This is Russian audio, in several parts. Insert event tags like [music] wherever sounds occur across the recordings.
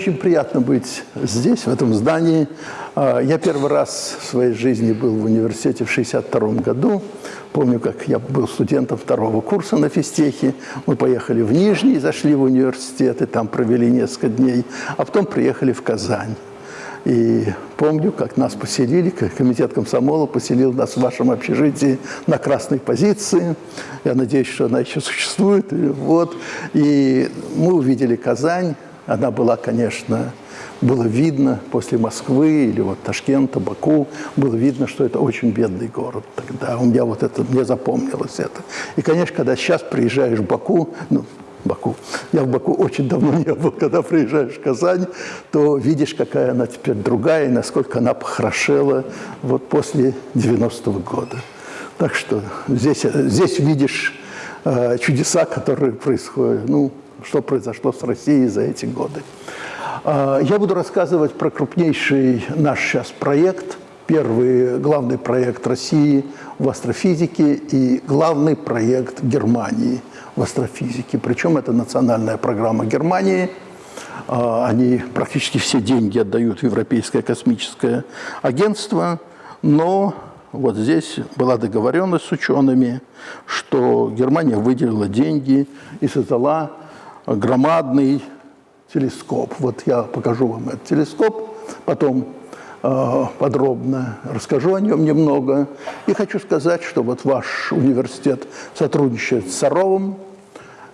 очень приятно быть здесь, в этом здании. А, я первый раз в своей жизни был в университете в 1962 году. Помню, как я был студентом второго курса на физтехе. Мы поехали в Нижний, зашли в университет, и там провели несколько дней. А потом приехали в Казань. И помню, как нас поселили, комитет комсомола поселил нас в вашем общежитии на красной позиции. Я надеюсь, что она еще существует. Вот. И мы увидели Казань. Она была, конечно, было видно после Москвы или вот Ташкента, Баку, было видно, что это очень бедный город. Тогда у меня вот это, мне запомнилось это. И, конечно, когда сейчас приезжаешь в Баку, ну, Баку. Я в Баку очень давно не был. Когда приезжаешь в Казань, то видишь, какая она теперь другая, и насколько она похорошела вот после 90-го года. Так что здесь, здесь видишь э, чудеса, которые происходят, ну, что произошло с Россией за эти годы. Э, я буду рассказывать про крупнейший наш сейчас проект, первый главный проект России в астрофизике и главный проект Германии – в астрофизике. Причем это национальная программа Германии. А, они практически все деньги отдают в Европейское космическое агентство, но вот здесь была договоренность с учеными, что Германия выделила деньги и создала громадный телескоп. Вот я покажу вам этот телескоп, потом э, подробно расскажу о нем немного. И хочу сказать, что вот ваш университет сотрудничает с Саровым,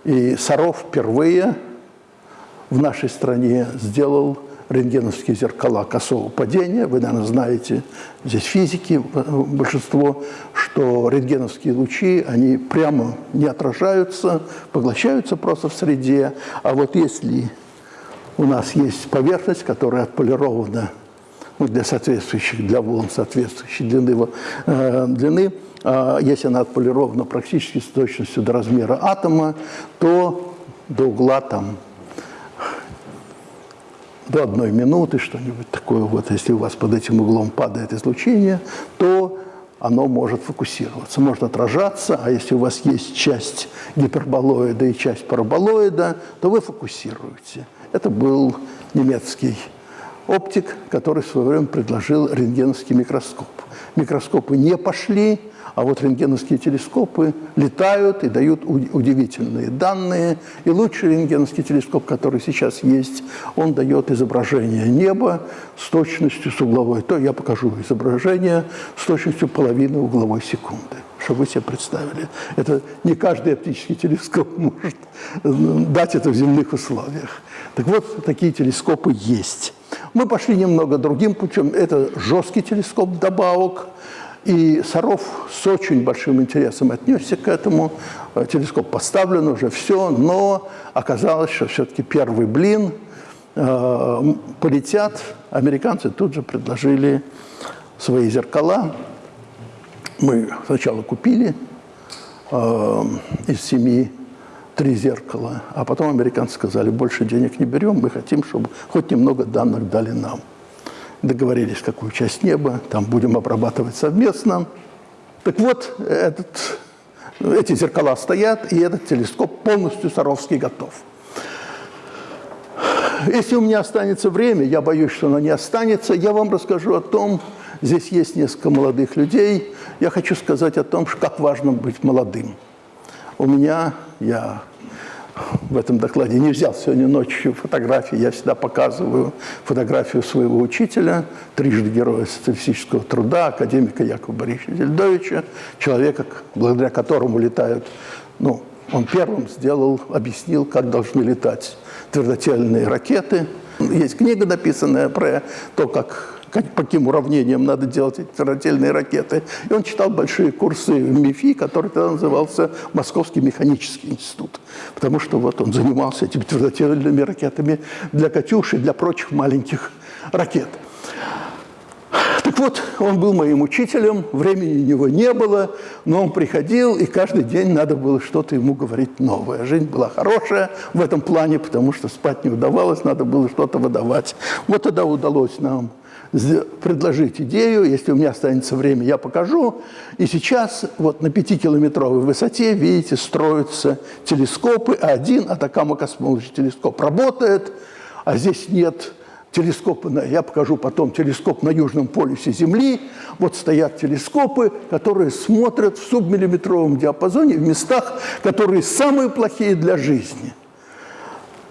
и Саров впервые в нашей стране сделал рентгеновские зеркала косого падения. Вы, наверное, знаете, здесь физики большинство, что рентгеновские лучи, они прямо не отражаются, поглощаются просто в среде. А вот если у нас есть поверхность, которая отполирована ну, для соответствующих, для волн соответствующей длины, э, длины а, если она отполирована практически с точностью до размера атома, то до угла там до одной минуты, что-нибудь такое, вот если у вас под этим углом падает излучение, то оно может фокусироваться, может отражаться, а если у вас есть часть гиперболоида и часть параболоида, то вы фокусируете. Это был немецкий оптик, который в свое время предложил рентгеновский микроскоп. Микроскопы не пошли, а вот рентгеновские телескопы летают и дают удивительные данные. И лучший рентгеновский телескоп, который сейчас есть, он дает изображение неба с точностью с угловой. То я покажу изображение с точностью половины угловой секунды чтобы вы себе представили. Это не каждый оптический телескоп [laughs] может дать это в земных условиях. Так вот, такие телескопы есть. Мы пошли немного другим путем. Это жесткий телескоп добавок, и Саров с очень большим интересом отнесся к этому. Э, телескоп поставлен уже, все, но оказалось, что все-таки первый блин э, полетят. Американцы тут же предложили свои зеркала. Мы сначала купили э, из семи три зеркала, а потом американцы сказали, больше денег не берем, мы хотим, чтобы хоть немного данных дали нам договорились, какую часть неба, там будем обрабатывать совместно. Так вот, этот, эти зеркала стоят, и этот телескоп полностью Саровский готов. Если у меня останется время, я боюсь, что оно не останется, я вам расскажу о том, здесь есть несколько молодых людей, я хочу сказать о том, как важно быть молодым. У меня, я в этом докладе не взял сегодня ночью фотографии. Я всегда показываю фотографию своего учителя, трижды героя социалистического труда, академика Якова Борисовича Зельдовича, человека, благодаря которому летают, ну, он первым сделал, объяснил, как должны летать твердотельные ракеты. Есть книга, написанная про то, как как, по каким уравнениям надо делать эти твердотельные ракеты. И он читал большие курсы в МИФИ, который тогда назывался Московский механический институт. Потому что вот он занимался этими твердотельными ракетами для «Катюши» и для прочих маленьких ракет. Так вот, он был моим учителем, времени у него не было, но он приходил, и каждый день надо было что-то ему говорить новое. Жизнь была хорошая в этом плане, потому что спать не удавалось, надо было что-то выдавать. Вот тогда удалось нам предложить идею, если у меня останется время, я покажу. И сейчас вот на пятикилометровой высоте, видите, строятся телескопы. Один Атакама Космологи телескоп работает, а здесь нет телескопы, на, я покажу потом телескоп на Южном полюсе Земли. Вот стоят телескопы, которые смотрят в субмиллиметровом диапазоне в местах, которые самые плохие для жизни.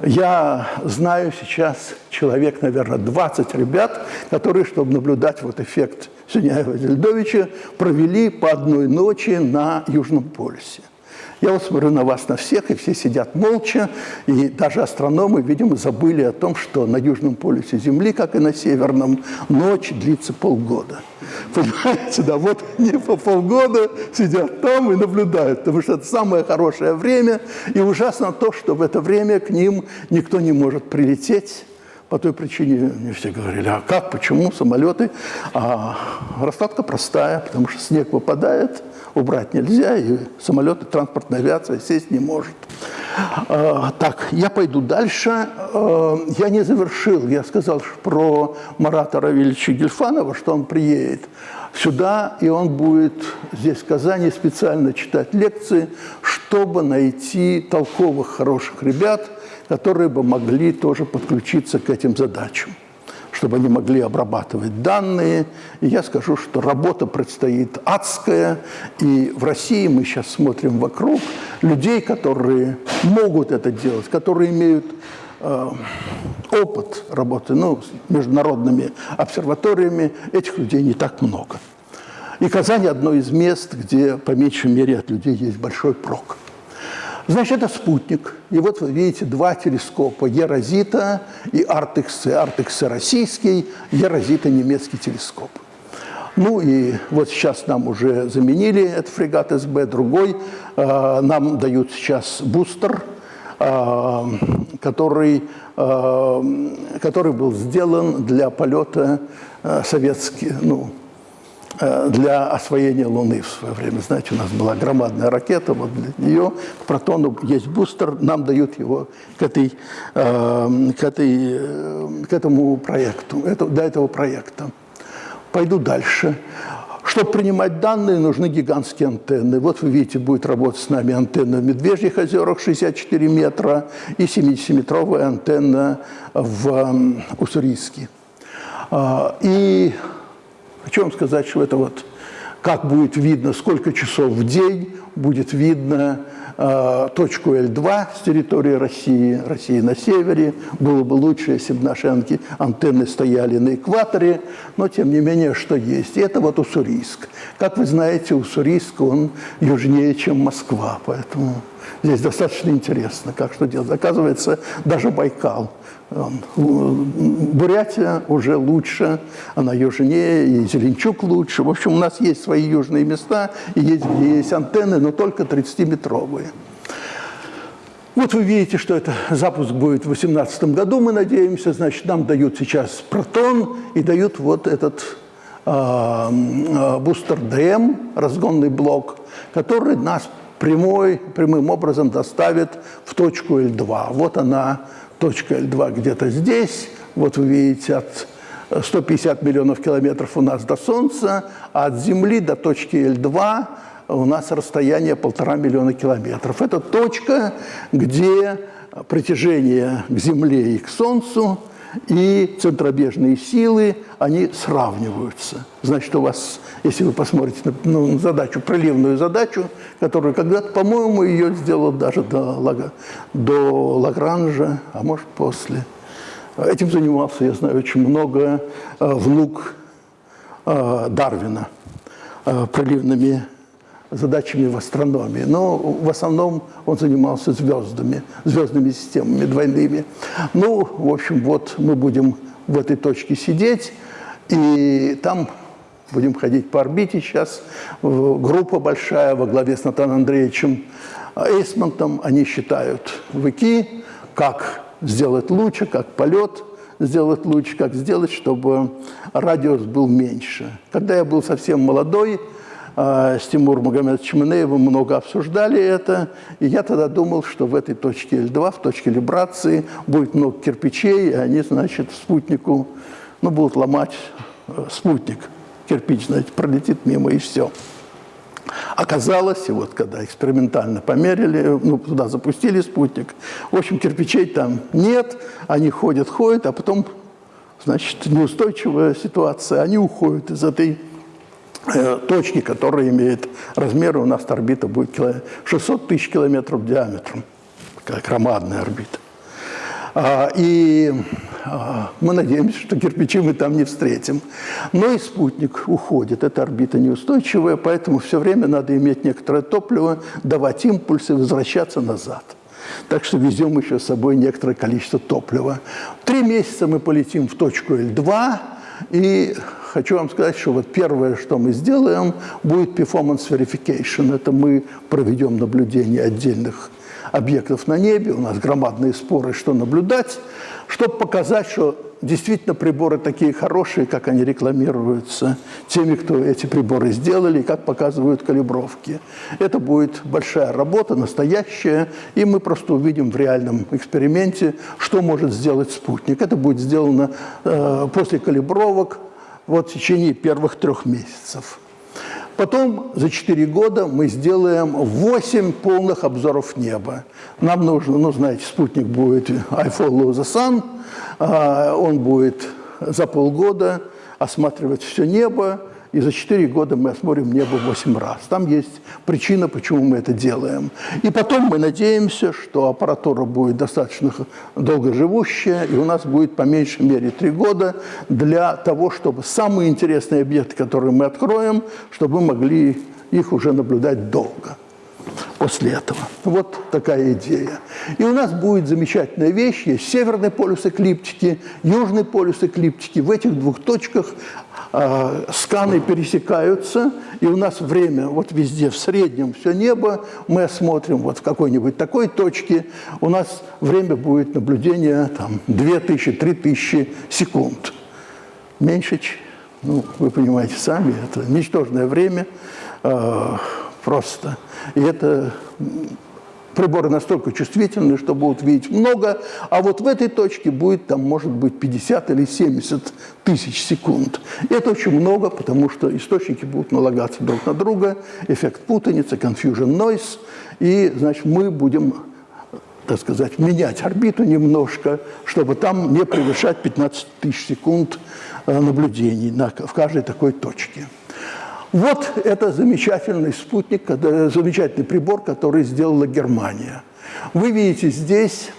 Я знаю сейчас человек, наверное, 20 ребят, которые, чтобы наблюдать вот эффект Синяева-Дельдовича, провели по одной ночи на Южном полюсе. Я вот смотрю на вас, на всех, и все сидят молча, и даже астрономы, видимо, забыли о том, что на южном полюсе Земли, как и на северном, ночь длится полгода. Понимаете, да, вот не по полгода сидят там и наблюдают, потому что это самое хорошее время, и ужасно то, что в это время к ним никто не может прилететь, по той причине мне все говорили, а как, почему самолеты? А раскладка простая, потому что снег выпадает, убрать нельзя, и самолеты, транспортная авиация сесть не может. А, так, я пойду дальше. А, я не завершил, я сказал про Марата Равильевича Гельфанова, что он приедет сюда, и он будет здесь, в Казани, специально читать лекции, чтобы найти толковых, хороших ребят, которые бы могли тоже подключиться к этим задачам чтобы они могли обрабатывать данные. И я скажу, что работа предстоит адская, и в России мы сейчас смотрим вокруг людей, которые могут это делать, которые имеют э, опыт работы ну, с международными обсерваториями, этих людей не так много. И Казань – одно из мест, где, по меньшей мере, от людей есть большой прок. Значит, это спутник. И вот вы видите два телескопа Ерозита и Артекс. Артекс российский, Ерозита немецкий телескоп. Ну и вот сейчас нам уже заменили этот фрегат СБ, другой. Э, нам дают сейчас бустер, э, который, э, который был сделан для полета советских, ну, для освоения Луны в свое время. Знаете, у нас была громадная ракета, вот для нее к протону есть бустер, нам дают его к, этой, э, к, этой, э, к этому проекту, до этого проекта. Пойду дальше. Чтобы принимать данные, нужны гигантские антенны. Вот вы видите, будет работать с нами антенна в Медвежьих озерах 64 метра и 70-метровая антенна в Уссурийске. А, и Хочу вам сказать, что это вот как будет видно, сколько часов в день будет видно э, точку L2 с территории России, России на севере. Было бы лучше, если бы наши антенны стояли на экваторе, но тем не менее, что есть. И это вот Уссурийск. Как вы знаете, Уссурийск, он южнее, чем Москва, поэтому здесь достаточно интересно, как что делать. Оказывается, даже Байкал – Бурятия уже лучше, она южнее, и Зеленчук лучше. В общем, у нас есть свои южные места, и есть, где есть антенны, но только 30-метровые. Вот вы видите, что это запуск будет в 2018 году, мы надеемся. Значит, нам дают сейчас протон и дают вот этот э, бустер ДМ, разгонный блок, который нас прямой, прямым образом доставит в точку L2. Вот она точка L2 где-то здесь. Вот вы видите, от 150 миллионов километров у нас до Солнца, а от Земли до точки L2 у нас расстояние полтора миллиона километров. Это точка, где притяжение к Земле и к Солнцу – и центробежные силы, они сравниваются. Значит, у вас, если вы посмотрите на ну, задачу, проливную задачу, которую когда-то, по-моему, ее сделал даже до, до Лагранжа, а может, после. Этим занимался, я знаю, очень много э, внук э, Дарвина э, проливными задачами в астрономии. Но в основном он занимался звездами, звездными системами двойными. Ну, в общем, вот мы будем в этой точке сидеть, и там будем ходить по орбите сейчас. Группа большая во главе с Натаном Андреевичем Эйсмонтом, они считают вики, как сделать лучше, как полет сделать лучше, как сделать, чтобы радиус был меньше. Когда я был совсем молодой, с Тимуром Магомедовичем Инеевым много обсуждали это, и я тогда думал, что в этой точке L2, в точке либрации, будет много кирпичей, и они, значит, спутнику, ну, будут ломать э, спутник. Кирпич, знаете, пролетит мимо, и все. Оказалось, и вот когда экспериментально померили, ну, туда запустили спутник, в общем, кирпичей там нет, они ходят, ходят, а потом, значит, неустойчивая ситуация, они уходят из этой точки, которая имеет размеры, у нас орбита будет 600 тысяч километров диаметром, такая громадная орбита. А, и а, мы надеемся, что кирпичи мы там не встретим. Но и спутник уходит, эта орбита неустойчивая, поэтому все время надо иметь некоторое топливо, давать импульсы, возвращаться назад. Так что везем еще с собой некоторое количество топлива. Три месяца мы полетим в точку L2, и хочу вам сказать, что вот первое, что мы сделаем, будет performance verification. Это мы проведем наблюдение отдельных объектов на небе, у нас громадные споры, что наблюдать, чтобы показать, что действительно приборы такие хорошие, как они рекламируются теми, кто эти приборы сделали, как показывают калибровки. Это будет большая работа, настоящая, и мы просто увидим в реальном эксперименте, что может сделать спутник. Это будет сделано э, после калибровок вот, в течение первых трех месяцев. Потом за 4 года мы сделаем 8 полных обзоров неба. Нам нужно, ну, знаете, спутник будет I follow the sun, а, он будет за полгода осматривать все небо, и за 4 года мы осмотрим небо 8 раз. Там есть причина, почему мы это делаем. И потом мы надеемся, что аппаратура будет достаточно долгоживущая, и у нас будет по меньшей мере 3 года для того, чтобы самые интересные объекты, которые мы откроем, чтобы мы могли их уже наблюдать долго после этого. Вот такая идея. И у нас будет замечательная вещь. Есть северный полюс эклиптики, южный полюс эклиптики. В этих двух точках э, сканы пересекаются, и у нас время вот везде в среднем все небо. Мы осмотрим вот в какой-нибудь такой точке. У нас время будет наблюдения там 2000-3000 секунд. Меньше, ну, вы понимаете сами, это ничтожное время. Э, просто. И это приборы настолько чувствительны, что будут видеть много, а вот в этой точке будет там, может быть, 50 или 70 тысяч секунд. И это очень много, потому что источники будут налагаться друг на друга, эффект путаницы, confusion noise, и, значит, мы будем так сказать, менять орбиту немножко, чтобы там не превышать 15 тысяч секунд э, наблюдений на, в каждой такой точке. Вот это замечательный спутник, замечательный прибор, который сделала Германия. Вы видите здесь,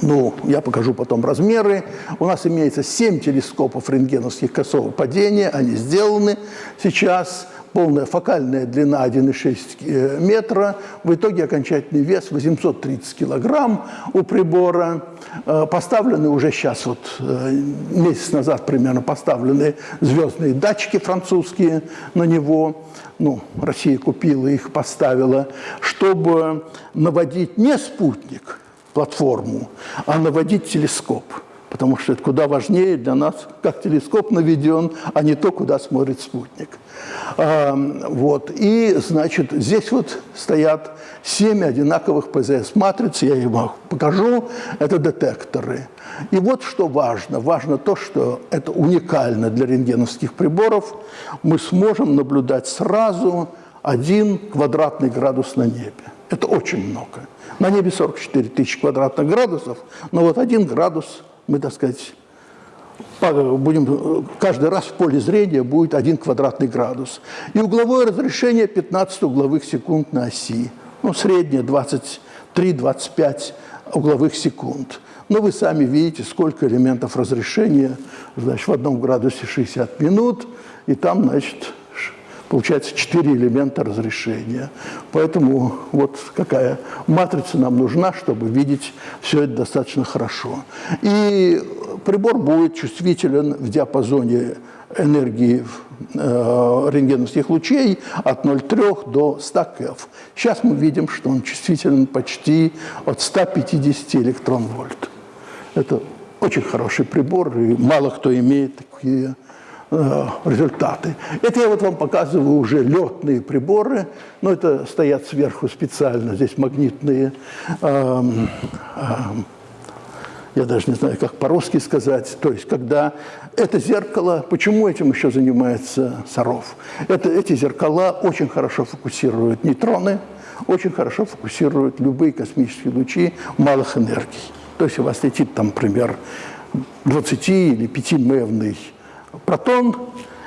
ну, я покажу потом размеры, у нас имеется 7 телескопов рентгеновских косого падения, они сделаны сейчас полная фокальная длина 1,6 э, метра, в итоге окончательный вес 830 килограмм у прибора. Э, поставлены уже сейчас, вот э, месяц назад примерно поставлены звездные датчики французские на него. Ну, Россия купила их, поставила, чтобы наводить не спутник, платформу, а наводить телескоп потому что это куда важнее для нас, как телескоп наведен, а не то, куда смотрит спутник. Вот. И, значит, здесь вот стоят семь одинаковых ПЗС-матриц, я вам покажу, это детекторы. И вот что важно. Важно то, что это уникально для рентгеновских приборов. Мы сможем наблюдать сразу один квадратный градус на небе. Это очень много. На небе 44 тысячи квадратных градусов, но вот один градус мы, так сказать, будем, каждый раз в поле зрения будет один квадратный градус. И угловое разрешение 15 угловых секунд на оси. Ну, среднее 23-25 угловых секунд. Но вы сами видите, сколько элементов разрешения. Значит, в одном градусе 60 минут, и там, значит, получается 4 элемента разрешения. Поэтому вот какая матрица нам нужна, чтобы видеть все это достаточно хорошо. И прибор будет чувствителен в диапазоне энергии э, рентгеновских лучей от 0,3 до 100 КФ. Сейчас мы видим, что он чувствителен почти от 150 электрон-вольт. Это очень хороший прибор, и мало кто имеет такие результаты. Это я вот вам показываю уже летные приборы, но это стоят сверху специально, здесь магнитные эм, эм, я даже не знаю, как по-русски сказать, то есть когда это зеркало, почему этим еще занимается Саров? Это, эти зеркала очень хорошо фокусируют нейтроны, очень хорошо фокусируют любые космические лучи малых энергий. То есть у вас летит там, например, 20 или 5-мевный протон,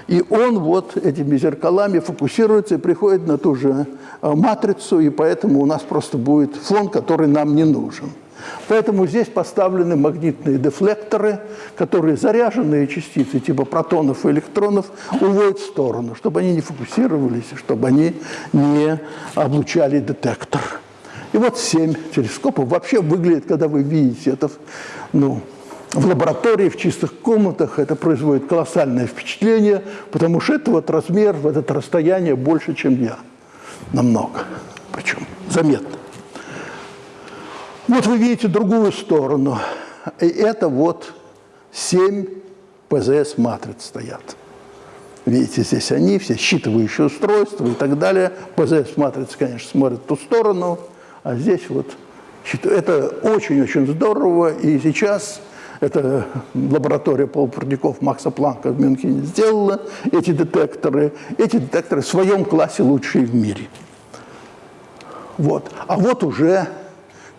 и он вот этими зеркалами фокусируется и приходит на ту же э, матрицу, и поэтому у нас просто будет фон, который нам не нужен. Поэтому здесь поставлены магнитные дефлекторы, которые заряженные частицы типа протонов и электронов уводят в сторону, чтобы они не фокусировались, чтобы они не облучали детектор. И вот семь телескопов. Вообще выглядит, когда вы видите это ну, в лаборатории, в чистых комнатах, это производит колоссальное впечатление, потому что это вот размер, вот это расстояние больше, чем я. Намного. Причем заметно. Вот вы видите другую сторону. И это вот семь ПЗС-матриц стоят. Видите, здесь они, все считывающие устройства и так далее. ПЗС-матрица, конечно, смотрит в ту сторону, а здесь вот... Это очень-очень здорово, и сейчас это лаборатория полупроводников Макса Планка в Мюнхене сделала эти детекторы. Эти детекторы в своем классе лучшие в мире. Вот. А вот уже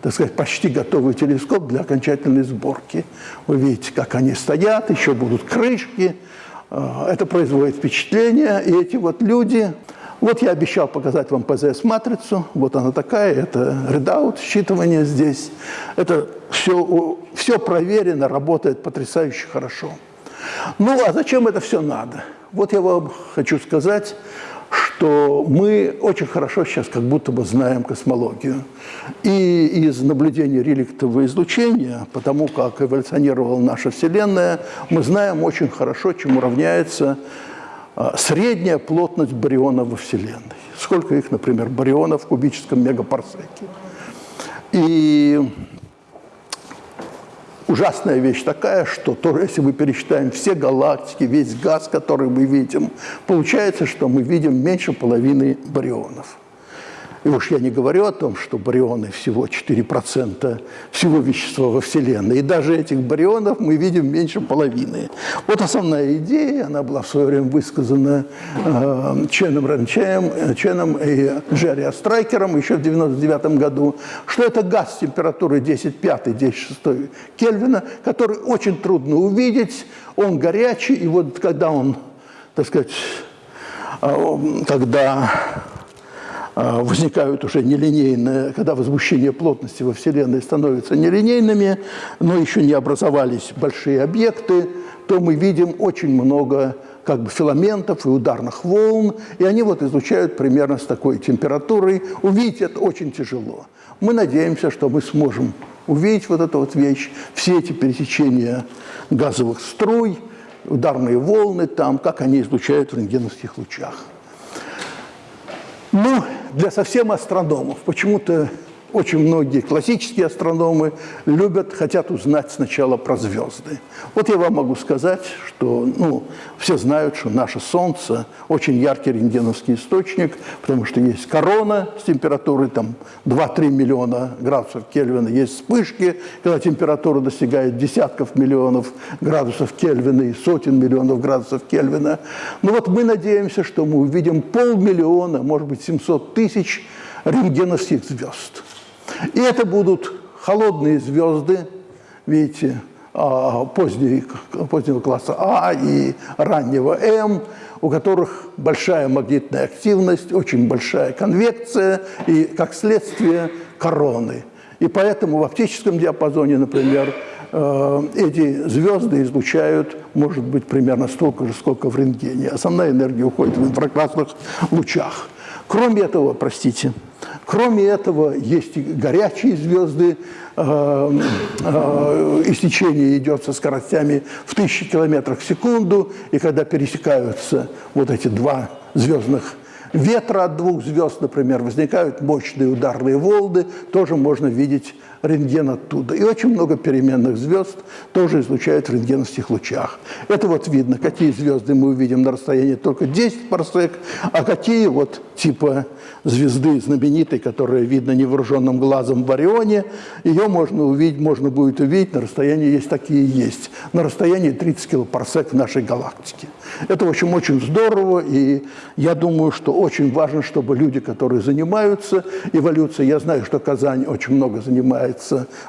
так сказать, почти готовый телескоп для окончательной сборки. Вы видите, как они стоят, еще будут крышки. А, это производит впечатление, и эти вот люди... Вот я обещал показать вам ПЗС-матрицу, вот она такая, это readout, считывание здесь. Это все, все проверено, работает потрясающе хорошо. Ну, а зачем это все надо? Вот я вам хочу сказать, что мы очень хорошо сейчас как будто бы знаем космологию. И из наблюдения реликтового излучения, потому как эволюционировала наша Вселенная, мы знаем очень хорошо, чему равняется средняя плотность барионов во Вселенной. Сколько их, например, барионов в кубическом мегапарсеке. И ужасная вещь такая, что то, если мы пересчитаем все галактики, весь газ, который мы видим, получается, что мы видим меньше половины барионов. И уж я не говорю о том, что барионы всего 4% всего вещества во Вселенной. И даже этих барионов мы видим меньше половины. Вот основная идея, она была в свое время высказана э, Ченом Ранчаем, Ченом и Джерри Астрайкером еще в 1999 году, что это газ с температурой 10,5-10,6 Кельвина, который очень трудно увидеть, он горячий, и вот когда он, так сказать, э, когда возникают уже нелинейные, когда возмущение плотности во Вселенной становятся нелинейными, но еще не образовались большие объекты, то мы видим очень много как бы филаментов и ударных волн, и они вот излучают примерно с такой температурой. Увидеть это очень тяжело. Мы надеемся, что мы сможем увидеть вот эту вот вещь, все эти пересечения газовых струй, ударные волны там, как они излучают в рентгеновских лучах. Ну, для совсем астрономов. Почему-то очень многие классические астрономы любят, хотят узнать сначала про звезды. Вот я вам могу сказать, что ну, все знают, что наше Солнце очень яркий рентгеновский источник, потому что есть корона с температурой там 2-3 миллиона градусов Кельвина, есть вспышки, когда температура достигает десятков миллионов градусов Кельвина и сотен миллионов градусов Кельвина. Ну вот мы надеемся, что мы увидим полмиллиона, может быть 700 тысяч рентгеновских звезд. И это будут холодные звезды, видите, а, позднего класса А и раннего М, у которых большая магнитная активность, очень большая конвекция и, как следствие, короны. И поэтому в оптическом диапазоне, например, э, эти звезды излучают, может быть, примерно столько же, сколько в рентгене. Основная энергия уходит в инфракрасных лучах. Кроме этого, простите, Кроме этого, есть и горячие звезды, э, э, истечение идет со скоростями в тысячи километров в секунду, и когда пересекаются вот эти два звездных ветра от двух звезд, например, возникают мощные ударные волны, тоже можно видеть рентген оттуда. И очень много переменных звезд тоже излучают в рентгеновских лучах. Это вот видно, какие звезды мы увидим на расстоянии только 10 парсек, а какие вот типа звезды знаменитой, которая видна невооруженным глазом в Орионе, ее можно увидеть, можно будет увидеть на расстоянии, есть такие есть, на расстоянии 30 килопарсек нашей галактике. Это, в общем, очень здорово, и я думаю, что очень важно, чтобы люди, которые занимаются эволюцией, я знаю, что Казань очень много занимается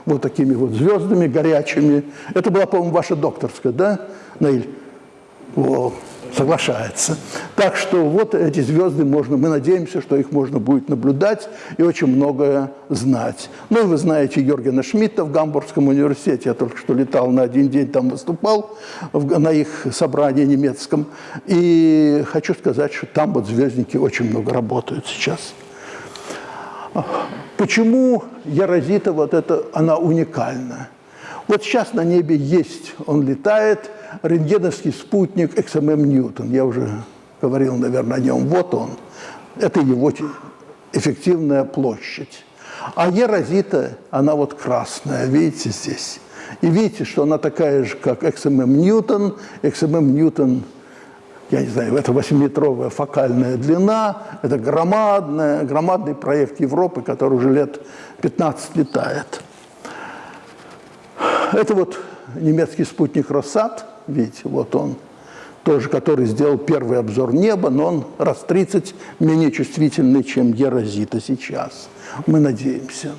вот такими вот звездами горячими. Это была, по-моему, ваша докторская, да, Наиль? Вот соглашается. Так что вот эти звезды можно, мы надеемся, что их можно будет наблюдать и очень многое знать. Ну и вы знаете Йоргена Шмидта в Гамбургском университете, я только что летал на один день, там выступал на их собрании немецком. И хочу сказать, что там вот звездники очень много работают сейчас. Почему Ярозита вот это, она уникальна? Вот сейчас на небе есть, он летает – рентгеновский спутник XMM Ньютон. Я уже говорил, наверное, о нем. Вот он. Это его эффективная площадь. А Ерозита, она вот красная, видите здесь. И видите, что она такая же, как XMM Ньютон. XMM Ньютон, я не знаю, это 8-метровая фокальная длина, это громадная, громадный проект Европы, который уже лет 15 летает. Это вот немецкий спутник «Россат», видите, вот он, тоже, который сделал первый обзор неба, но он раз 30 менее чувствительный, чем Ерозита сейчас. Мы надеемся.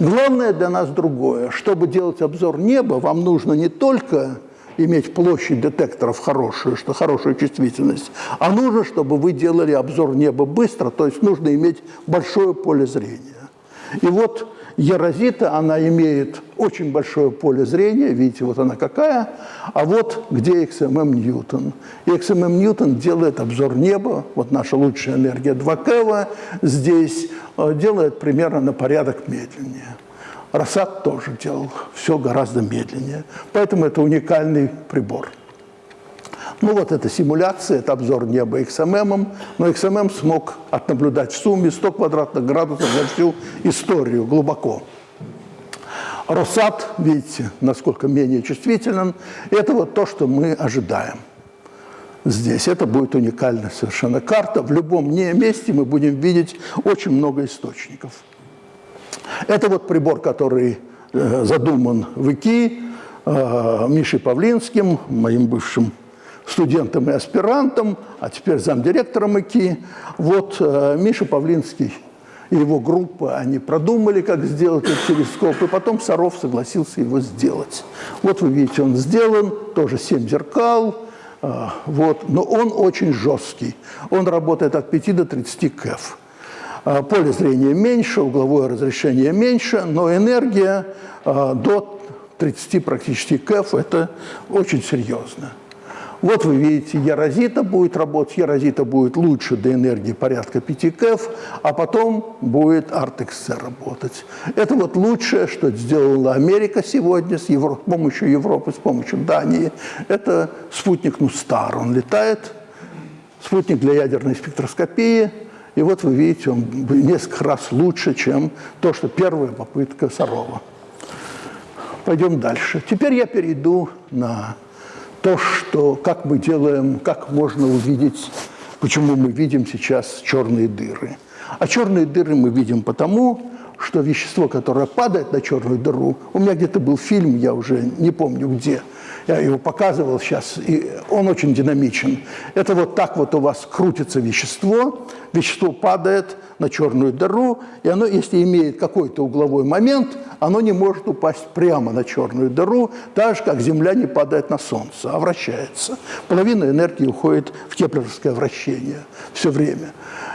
Главное для нас другое. Чтобы делать обзор неба, вам нужно не только иметь площадь детекторов хорошую, что хорошую чувствительность, а нужно, чтобы вы делали обзор неба быстро, то есть нужно иметь большое поле зрения. И вот Ерозита, она имеет очень большое поле зрения, видите, вот она какая, а вот где XMM Ньютон. XMM Ньютон делает обзор неба, вот наша лучшая энергия 2 Кева здесь э, делает примерно на порядок медленнее. Рассад тоже делал все гораздо медленнее, поэтому это уникальный прибор. Ну вот эта симуляция, это обзор неба XMM, но XMM смог отнаблюдать в сумме 100 квадратных градусов за всю историю глубоко. Росат, видите, насколько менее чувствителен, это вот то, что мы ожидаем здесь. Это будет уникальная совершенно карта. В любом месте мы будем видеть очень много источников. Это вот прибор, который э, задуман в ИКИ э, Мишей Павлинским, моим бывшим студентом и аспирантом, а теперь замдиректором ИКИ. Вот э, Миша Павлинский и его группа, они продумали, как сделать этот телескоп, и потом Саров согласился его сделать. Вот вы видите, он сделан, тоже 7 зеркал, вот, но он очень жесткий. Он работает от 5 до 30 кэф. Э, поле зрения меньше, угловое разрешение меньше, но энергия до 30 практически кэф – это очень серьезно. Вот вы видите, Ярозита будет работать, Ярозита будет лучше до энергии порядка 5 КЭФ, а потом будет ArtXC работать. Это вот лучшее, что сделала Америка сегодня с, Евро... с помощью Европы, с помощью Дании. Это спутник Нустар, он летает, спутник для ядерной спектроскопии, и вот вы видите, он несколько раз лучше, чем то, что первая попытка Сарова. Пойдем дальше. Теперь я перейду на то, что, как мы делаем, как можно увидеть, почему мы видим сейчас черные дыры. А черные дыры мы видим потому, что вещество, которое падает на черную дыру, у меня где-то был фильм, я уже не помню где, я его показывал сейчас, и он очень динамичен. Это вот так вот у вас крутится вещество, вещество падает на черную дыру, и оно, если имеет какой-то угловой момент, оно не может упасть прямо на черную дыру, так же, как Земля не падает на Солнце, а вращается. Половина энергии уходит в кеплеровское вращение все время.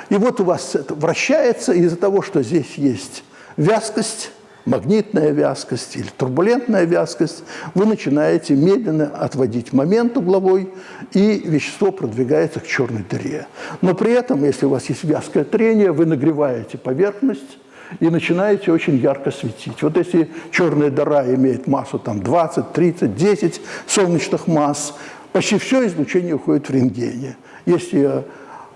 И вот у вас это вращается из-за того, что здесь есть вязкость, магнитная вязкость или турбулентная вязкость, вы начинаете медленно отводить момент угловой, и вещество продвигается к черной дыре. Но при этом, если у вас есть вязкое трение, вы нагреваете поверхность, и начинаете очень ярко светить. Вот если черная дыра имеет массу там, 20, 30, 10 солнечных масс, почти все излучение уходит в рентгене. Если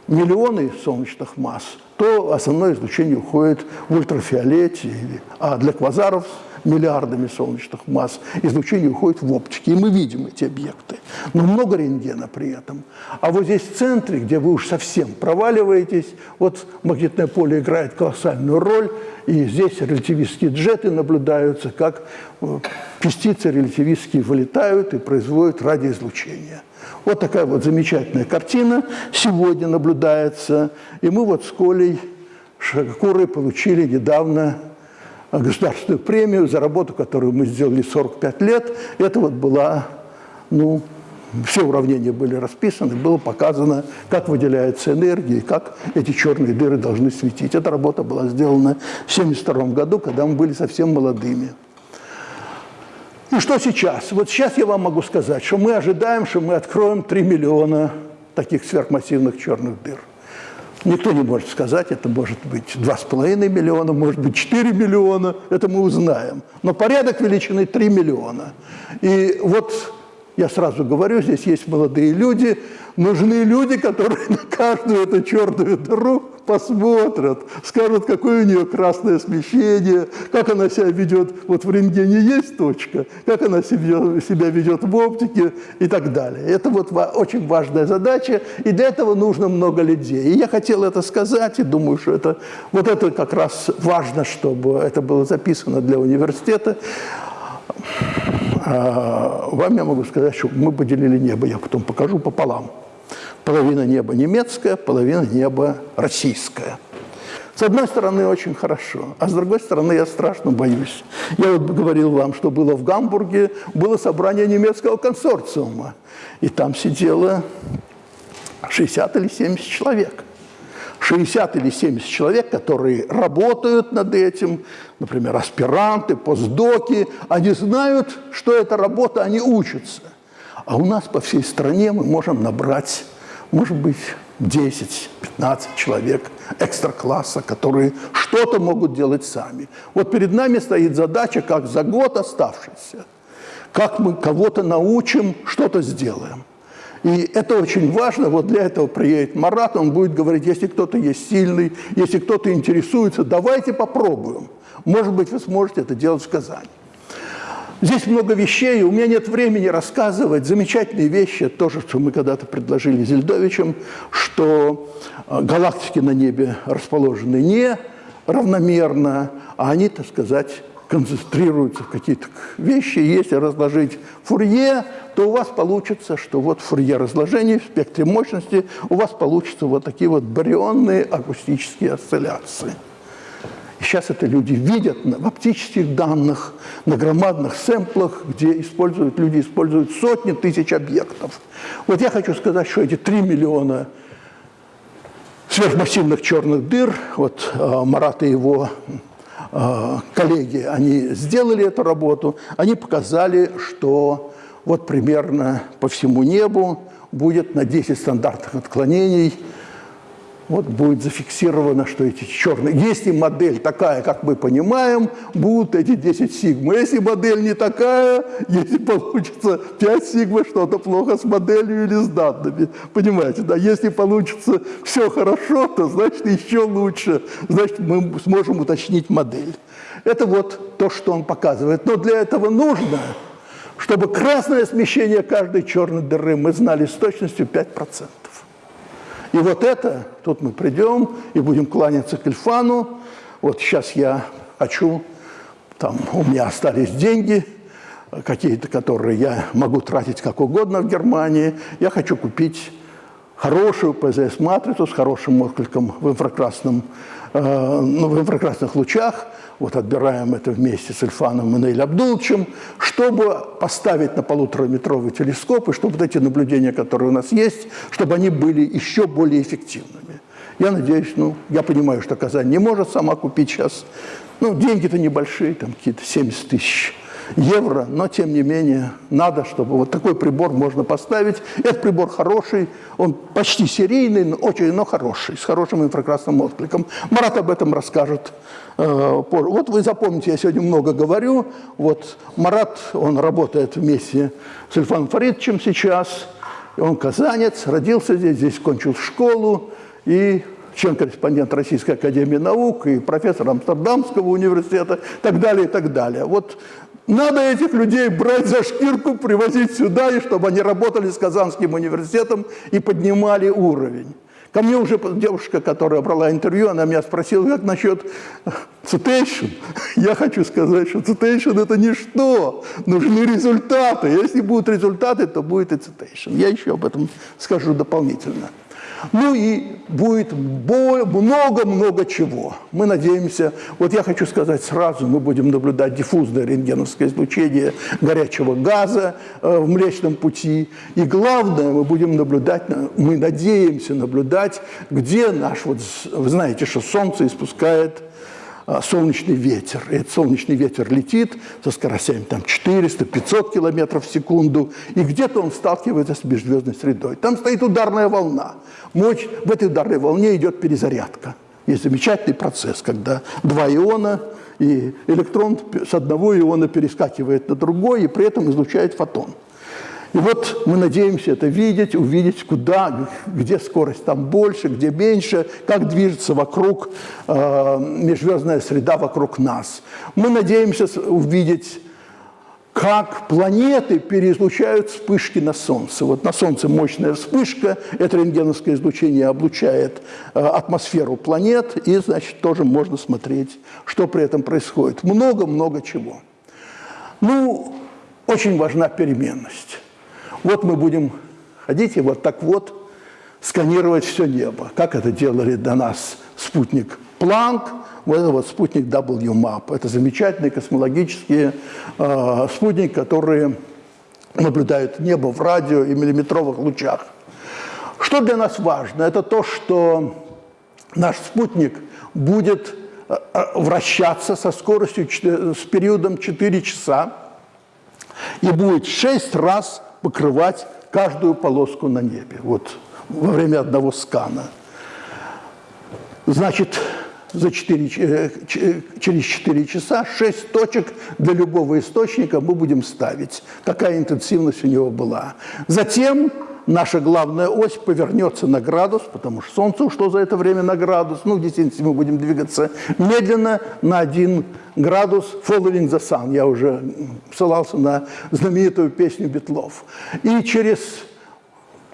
миллионы солнечных масс, то основное излучение уходит в ультрафиолете, а для квазаров миллиардами солнечных масс, излучение уходит в оптике, и мы видим эти объекты. Но много рентгена при этом. А вот здесь в центре, где вы уж совсем проваливаетесь, вот магнитное поле играет колоссальную роль, и здесь релятивистские джеты наблюдаются, как э, частицы релятивистские вылетают и производят радиоизлучение. Вот такая вот замечательная картина сегодня наблюдается. И мы вот с Колей Шакурой получили недавно государственную премию за работу, которую мы сделали 45 лет. Это вот была, ну, все уравнения были расписаны, было показано, как выделяется энергия, как эти черные дыры должны светить. Эта работа была сделана в 1972 году, когда мы были совсем молодыми. И что сейчас? Вот сейчас я вам могу сказать, что мы ожидаем, что мы откроем 3 миллиона таких сверхмассивных черных дыр. Никто не может сказать, это может быть 2,5 миллиона, может быть 4 миллиона, это мы узнаем. Но порядок величины 3 миллиона. И вот я сразу говорю, здесь есть молодые люди, нужны люди, которые [laughs] на каждую эту черную дыру посмотрят, скажут, какое у нее красное смещение, как она себя ведет, вот в рентгене есть точка, как она себя, себя ведет в оптике и так далее. Это вот очень важная задача, и для этого нужно много людей. И я хотел это сказать, и думаю, что это, вот это как раз важно, чтобы это было записано для университета. Вам я могу сказать, что мы поделили небо, я потом покажу пополам. Половина неба немецкая, половина неба российская. С одной стороны, очень хорошо, а с другой стороны, я страшно боюсь. Я вот говорил вам, что было в Гамбурге, было собрание немецкого консорциума, и там сидело 60 или 70 человек. 60 или 70 человек, которые работают над этим, например, аспиранты, постдоки, они знают, что это работа, они учатся. А у нас по всей стране мы можем набрать, может быть, 10-15 человек экстра-класса, которые что-то могут делать сами. Вот перед нами стоит задача, как за год оставшийся, как мы кого-то научим, что-то сделаем. И это очень важно. Вот для этого приедет Марат, он будет говорить, если кто-то есть сильный, если кто-то интересуется, давайте попробуем. Может быть, вы сможете это делать в Казани. Здесь много вещей, у меня нет времени рассказывать. Замечательные вещи, тоже, что мы когда-то предложили Зельдовичем, что э, галактики на небе расположены не равномерно, а они, так сказать, концентрируются в какие-то вещи. Если разложить Фурье, то у вас получится, что вот Фурье разложение в спектре мощности, у вас получится вот такие вот барионные акустические осцилляции. Сейчас это люди видят в оптических данных, на громадных сэмплах, где используют, люди используют сотни тысяч объектов. Вот я хочу сказать, что эти 3 миллиона сверхмассивных черных дыр, вот э, Марат и его коллеги, они сделали эту работу, они показали, что вот примерно по всему небу будет на 10 стандартных отклонений вот будет зафиксировано, что эти черные... Если модель такая, как мы понимаем, будут эти 10 сигма. Если модель не такая, если получится 5 сигма, что-то плохо с моделью или с данными. Понимаете, да? Если получится все хорошо, то значит еще лучше. Значит, мы сможем уточнить модель. Это вот то, что он показывает. Но для этого нужно, чтобы красное смещение каждой черной дыры мы знали с точностью 5%. И вот это, тут мы придем и будем кланяться к Ильфану. Вот сейчас я хочу, там у меня остались деньги, какие-то, которые я могу тратить как угодно в Германии. Я хочу купить хорошую ПЗС-матрицу с хорошим откликом в инфракрасном Э, ну, в инфракрасных лучах, вот отбираем это вместе с Ильфаном и Нейль Абдулчем, чтобы поставить на полутораметровый телескоп, и чтобы вот эти наблюдения, которые у нас есть, чтобы они были еще более эффективными. Я надеюсь, ну, я понимаю, что Казань не может сама купить сейчас, ну, деньги-то небольшие, там какие-то 70 тысяч евро, но тем не менее надо, чтобы вот такой прибор можно поставить. Этот прибор хороший, он почти серийный, но очень, но хороший, с хорошим инфракрасным откликом. Марат об этом расскажет э, позже. Вот вы запомните, я сегодня много говорю. Вот Марат, он работает вместе с Ильфаном Фаридовичем сейчас. Он казанец, родился здесь, здесь кончил школу и член-корреспондент Российской Академии Наук, и профессор Амстердамского университета, и так далее, и так далее. Вот надо этих людей брать за шкирку, привозить сюда, и чтобы они работали с Казанским университетом и поднимали уровень. Ко мне уже девушка, которая брала интервью, она меня спросила, как насчет citation. [laughs] Я хочу сказать, что citation – это ничто, нужны результаты. Если будут результаты, то будет и citation. Я еще об этом скажу дополнительно. Ну и будет много-много чего. Мы надеемся, вот я хочу сказать сразу, мы будем наблюдать диффузное рентгеновское излучение горячего газа э, в Млечном пути. И главное, мы будем наблюдать, мы надеемся наблюдать, где наш, вот вы знаете, что Солнце испускает а, солнечный ветер. И этот солнечный ветер летит со скоростями там 400-500 километров в секунду, и где-то он сталкивается с межзвездной средой. Там стоит ударная волна. Мощь, в этой ударной волне идет перезарядка. Есть замечательный процесс, когда два иона, и электрон с одного иона перескакивает на другой, и при этом излучает фотон. И вот мы надеемся это видеть, увидеть, куда, где скорость там больше, где меньше, как движется вокруг э, межзвездная среда вокруг нас. Мы надеемся увидеть как планеты переизлучают вспышки на Солнце. Вот на Солнце мощная вспышка, это рентгеновское излучение облучает э, атмосферу планет, и, значит, тоже можно смотреть, что при этом происходит. Много-много чего. Ну, очень важна переменность. Вот мы будем ходить и вот так вот сканировать все небо. Как это делали до нас спутник Планк, вот это вот спутник WMAP. Это замечательные космологические э, спутники, которые наблюдают небо в радио и миллиметровых лучах. Что для нас важно? Это то, что наш спутник будет э, вращаться со скоростью, с периодом 4 часа и будет 6 раз покрывать каждую полоску на небе, вот во время одного скана. Значит, за 4, э, через 4 часа 6 точек для любого источника мы будем ставить. Такая интенсивность у него была. Затем наша главная ось повернется на градус, потому что Солнце ушло за это время на градус. Ну, в действительности мы будем двигаться медленно на один градус following the sun. Я уже ссылался на знаменитую песню Бетлов. И через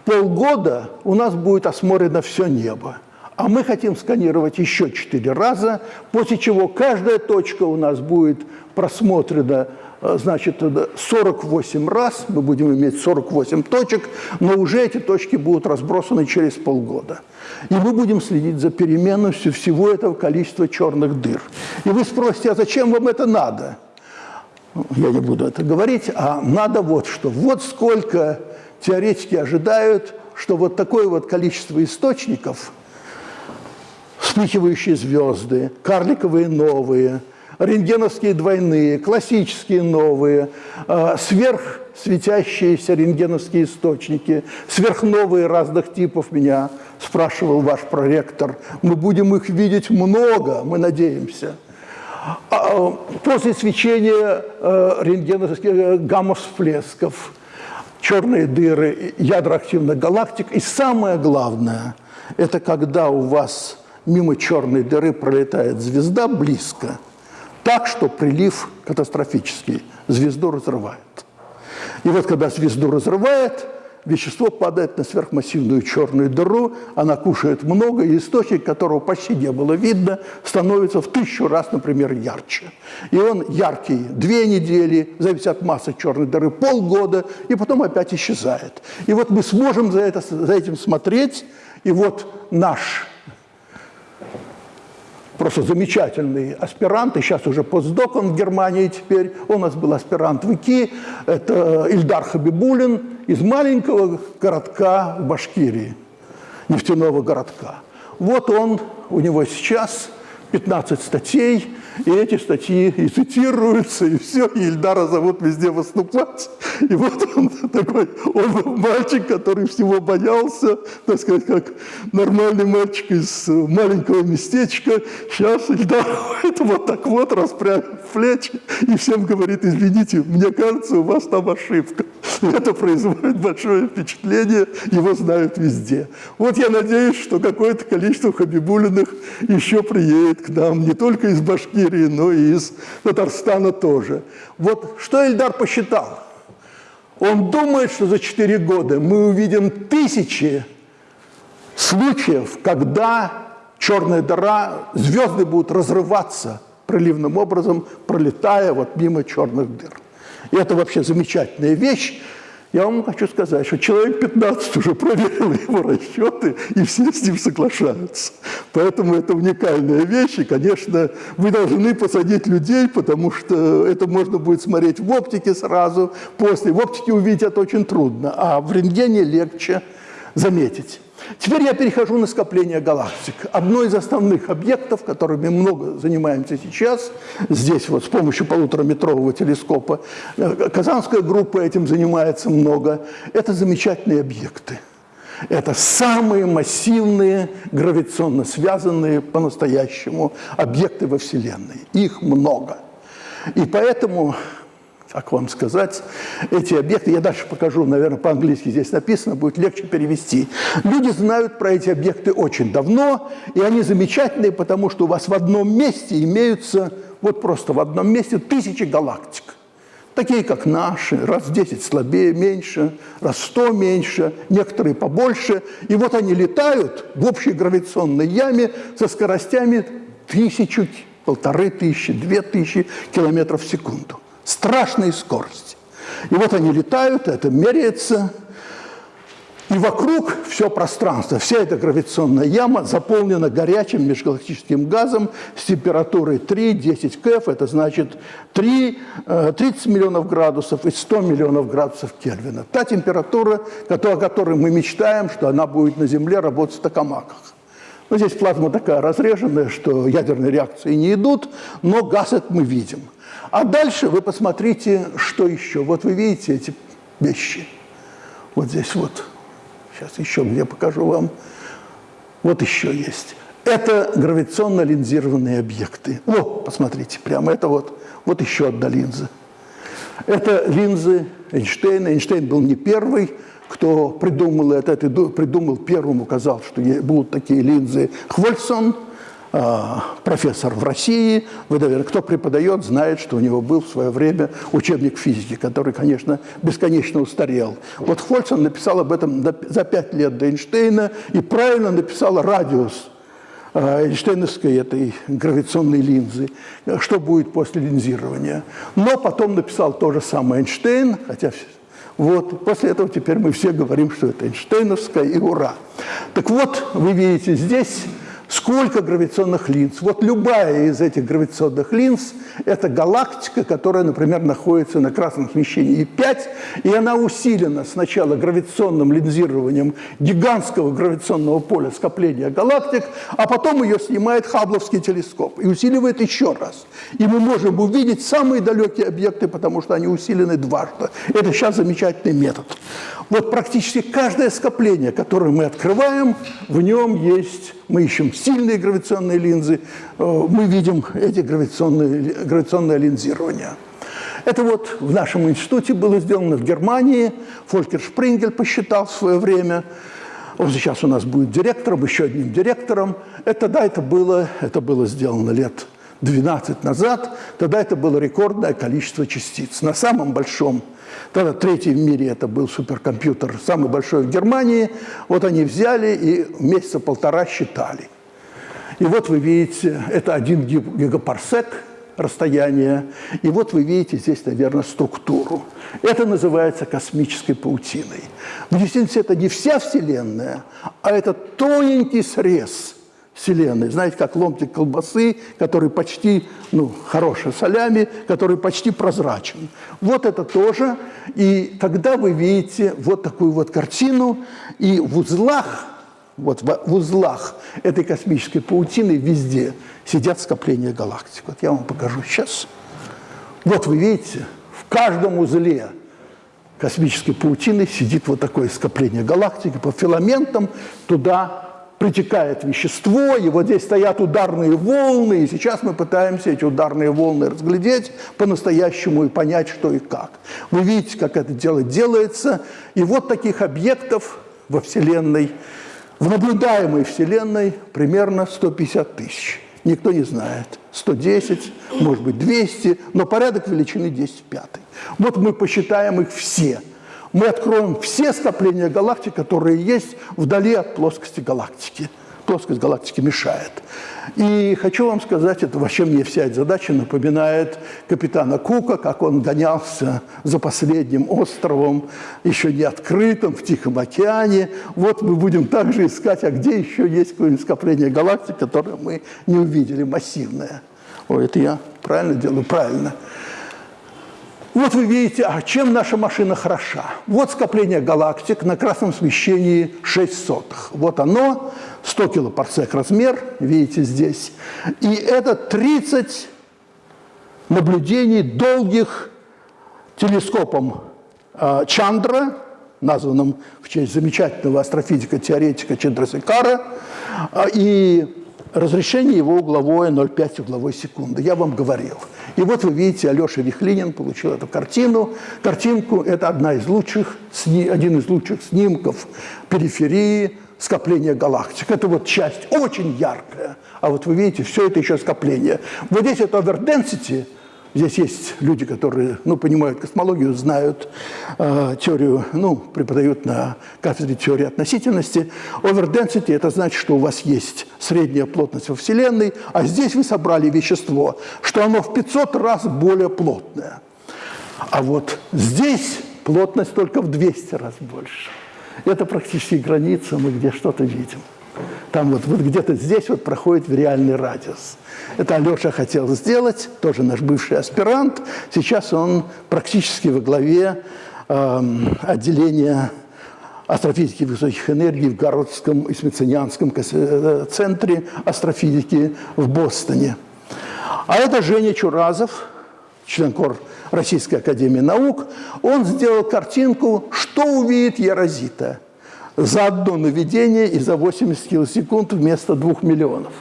полгода у нас будет осмотрено все небо. А мы хотим сканировать еще четыре раза, после чего каждая точка у нас будет просмотрена Э, значит, 48 раз, мы будем иметь 48 точек, но уже эти точки будут разбросаны через полгода. И мы будем следить за переменностью всего этого количества черных дыр. И вы спросите, а зачем вам это надо? Я не буду это говорить, а надо вот что. Вот сколько теоретики ожидают, что вот такое вот количество источников, вспыхивающие звезды, карликовые новые – рентгеновские двойные, классические новые, а, сверхсветящиеся рентгеновские источники, сверхновые разных типов меня спрашивал ваш проректор. Мы будем их видеть много, мы надеемся. А, после свечения а, рентгеновских э, гамма-всплесков, черные дыры, ядра активных галактик. И самое главное, это когда у вас мимо черной дыры пролетает звезда близко – так, что прилив катастрофический, звезду разрывает. И вот когда звезду разрывает, вещество падает на сверхмассивную черную дыру, она кушает много, и источник, которого почти не было видно, становится в тысячу раз, например, ярче. И он яркий две недели, зависит от массы черной дыры, полгода, и потом опять исчезает. И вот мы сможем за, это, за этим смотреть, и вот наш просто замечательный аспирант, и сейчас уже постдок он в Германии теперь. У нас был аспирант в ИКИ, это Ильдар Хабибулин из маленького городка в Башкирии, нефтяного городка. Вот он, у него сейчас 15 статей, и эти статьи и цитируются, и все, и Ильдара зовут везде выступать. И вот он [laughs] такой, он мальчик, который всего боялся, так сказать, как нормальный мальчик из маленького местечка. Сейчас Ильдар [laughs] это вот так вот расправив плечи и всем говорит, извините, мне кажется, у вас там ошибка. [laughs] Это производит большое впечатление, его знают везде. Вот я надеюсь, что какое-то количество хабибулиных еще приедет к нам, не только из Башкирии, но и из Татарстана тоже. Вот что Эльдар посчитал? Он думает, что за 4 года мы увидим тысячи случаев, когда черная дыра, звезды будут разрываться проливным образом, пролетая вот мимо черных дыр. И это вообще замечательная вещь. Я вам хочу сказать, что человек 15 уже проверил [laughs] его расчеты, и все с ним соглашаются. Поэтому это уникальная вещь, и, конечно, вы должны посадить людей, потому что это можно будет смотреть в оптике сразу, после. В оптике увидеть это очень трудно, а в рентгене легче заметить. Теперь я перехожу на скопление галактик. Одно из основных объектов, которыми много занимаемся сейчас, здесь вот с помощью полутораметрового телескопа, э, Казанская группа этим занимается много, это замечательные объекты. Это самые массивные, гравитационно связанные по-настоящему объекты во Вселенной. Их много. И поэтому как вам сказать, эти объекты, я дальше покажу, наверное, по-английски здесь написано, будет легче перевести. Люди знают про эти объекты очень давно, и они замечательные, потому что у вас в одном месте имеются, вот просто в одном месте, тысячи галактик. Такие, как наши, раз в 10 слабее, меньше, раз в 100 меньше, некоторые побольше. И вот они летают в общей гравитационной яме со скоростями тысячу, полторы тысячи, две тысячи километров в секунду страшной скорости. И вот они летают, это меряется, и вокруг все пространство, вся эта гравитационная яма заполнена горячим межгалактическим газом с температурой 3-10 КФ, это значит 3, 30 э, миллионов градусов и 100 миллионов градусов Кельвина. Та температура, о которой мы мечтаем, что она будет на Земле работать в токамаках. Но здесь плазма такая разреженная, что ядерные реакции не идут, но газ этот мы видим – а дальше вы посмотрите, что еще. Вот вы видите эти вещи. Вот здесь вот. Сейчас еще где покажу вам. Вот еще есть. Это гравитационно линзированные объекты. О, посмотрите, прямо это вот, вот еще одна линза. Это линзы Эйнштейна. Эйнштейн был не первый, кто придумал это. придумал первым, указал, что будут такие линзы. Хвольсон – профессор в России, вы, наверное, кто преподает, знает, что у него был в свое время учебник физики, который, конечно, бесконечно устарел. Вот Хольцен написал об этом за пять лет до Эйнштейна и правильно написал радиус а, Эйнштейновской этой гравитационной линзы, что будет после линзирования. Но потом написал то же самое Эйнштейн, хотя вот, после этого теперь мы все говорим, что это Эйнштейновская, и ура. Так вот, вы видите здесь Сколько гравитационных линз? Вот любая из этих гравитационных линз – это галактика, которая, например, находится на красном смещении И5, и она усилена сначала гравитационным линзированием гигантского гравитационного поля скопления галактик, а потом ее снимает Хабловский телескоп и усиливает еще раз. И мы можем увидеть самые далекие объекты, потому что они усилены дважды. Это сейчас замечательный метод. Вот практически каждое скопление, которое мы открываем, в нем есть, мы ищем сильные гравитационные линзы, э, мы видим эти гравитационные, гравитационное линзирование. Это вот в нашем институте было сделано в Германии. Фолькер Шпрингель посчитал в свое время. Он сейчас у нас будет директором, еще одним директором. Это, да, это было, это было сделано лет 12 назад. Тогда это было рекордное количество частиц. На самом большом Тогда третий в мире это был суперкомпьютер, самый большой в Германии. Вот они взяли и месяца полтора считали. И вот вы видите, это один гигапарсек расстояние. И вот вы видите здесь, наверное, структуру. Это называется космической паутиной. В действительности это не вся Вселенная, а это тоненький срез – Вселенной. Знаете, как ломтик колбасы, который почти, ну, хороший солями, который почти прозрачен. Вот это тоже. И тогда вы видите вот такую вот картину. И в узлах, вот в узлах этой космической паутины везде сидят скопления галактик. Вот я вам покажу сейчас. Вот вы видите, в каждом узле космической паутины сидит вот такое скопление галактики по филаментам, туда притекает вещество, и вот здесь стоят ударные волны, и сейчас мы пытаемся эти ударные волны разглядеть по-настоящему и понять, что и как. Вы видите, как это дело делается, и вот таких объектов во Вселенной, в наблюдаемой Вселенной примерно 150 тысяч. Никто не знает. 110, может быть 200, но порядок величины 10 в пятой. Вот мы посчитаем их все – мы откроем все скопления галактик, которые есть вдали от плоскости галактики. Плоскость галактики мешает. И хочу вам сказать, это вообще мне вся эта задача напоминает капитана Кука, как он гонялся за последним островом, еще не открытым, в Тихом океане. Вот мы будем также искать, а где еще есть какое-нибудь скопление галактик, которое мы не увидели, массивное. Ой, это я правильно делаю? Правильно. Вот вы видите, а чем наша машина хороша. Вот скопление галактик на красном смещении 6 сотых. Вот оно, 100 килопарсек размер, видите здесь. И это 30 наблюдений долгих телескопом э, Чандра, названным в честь замечательного астрофизика-теоретика Чандрасекара, э, и разрешение его угловое 0,5 угловой секунды. Я вам говорил. И вот вы видите, Алеша Вихлинин получил эту картину. Картинку – это одна из лучших, один из лучших снимков периферии скопления галактик. Это вот часть очень яркая. А вот вы видите, все это еще скопление. Вот здесь это overdensity – Здесь есть люди, которые ну, понимают космологию, знают э, теорию, ну, преподают на кафедре теории относительности. Overdensity – это значит, что у вас есть средняя плотность во Вселенной, а здесь вы собрали вещество, что оно в 500 раз более плотное. А вот здесь плотность только в 200 раз больше. Это практически граница, мы где что-то видим. Там вот, вот где-то здесь вот проходит в реальный радиус. Это Алеша хотел сделать, тоже наш бывший аспирант. Сейчас он практически во главе э, отделения астрофизики высоких энергий в Городском и Смитсонианском э, центре астрофизики в Бостоне. А это Женя Чуразов, член кор Российской Академии Наук. Он сделал картинку «Что увидит Ярозита?» За одно наведение и за 80 килосекунд вместо 2 миллионов.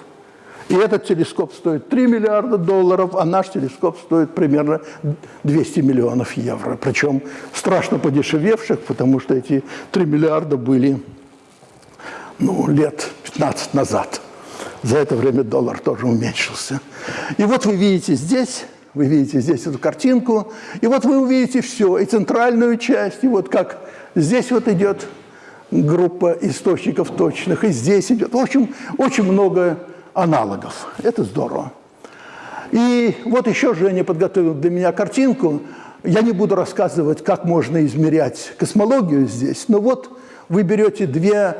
И этот телескоп стоит 3 миллиарда долларов, а наш телескоп стоит примерно 200 миллионов евро. Причем страшно подешевевших, потому что эти 3 миллиарда были ну, лет 15 назад. За это время доллар тоже уменьшился. И вот вы видите здесь, вы видите здесь эту картинку, и вот вы увидите все, и центральную часть, и вот как здесь вот идет группа источников точных, и здесь идет. В общем, очень много аналогов. Это здорово. И вот еще Женя подготовил для меня картинку. Я не буду рассказывать, как можно измерять космологию здесь, но вот вы берете две...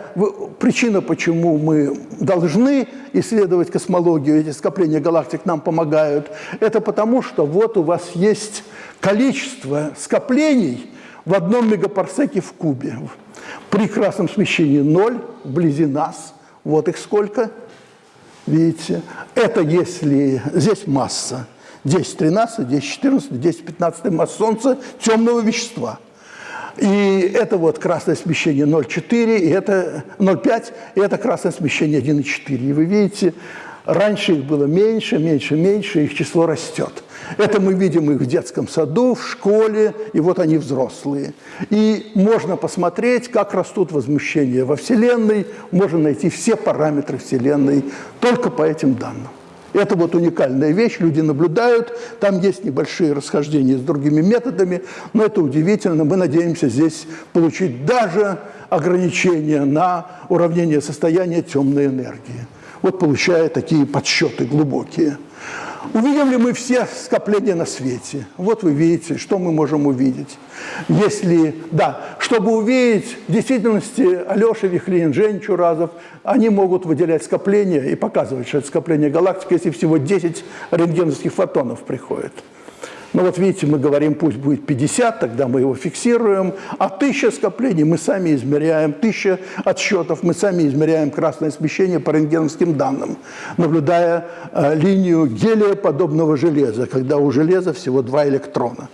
Причина, почему мы должны исследовать космологию, эти скопления галактик нам помогают, это потому, что вот у вас есть количество скоплений в одном мегапарсеке в кубе. При красном смещении 0, вблизи нас, вот их сколько, видите. Это если, здесь масса, 10-13, 10-14, 10-15 масса Солнца темного вещества. И это вот красное смещение 0,4, и это 0,5, и это красное смещение 1,4. И вы видите, раньше их было меньше, меньше, меньше, их число растет. Это мы видим их в детском саду, в школе, и вот они взрослые. И можно посмотреть, как растут возмущения во Вселенной, можно найти все параметры Вселенной только по этим данным. Это вот уникальная вещь, люди наблюдают, там есть небольшие расхождения с другими методами, но это удивительно. Мы надеемся здесь получить даже ограничения на уравнение состояния темной энергии. Вот получая такие подсчеты глубокие. Увидим ли мы все скопления на свете? Вот вы видите, что мы можем увидеть. Если, да, чтобы увидеть, в действительности Алеша Вихлин, Жень Чуразов, они могут выделять скопления и показывать, что это скопление галактик, если всего 10 рентгеновских фотонов приходит. Ну вот видите, мы говорим, пусть будет 50, тогда мы его фиксируем, а 1000 скоплений мы сами измеряем, 1000 отсчетов мы сами измеряем красное смещение по рентгеновским данным, наблюдая э, линию гелия подобного железа, когда у железа всего два электрона.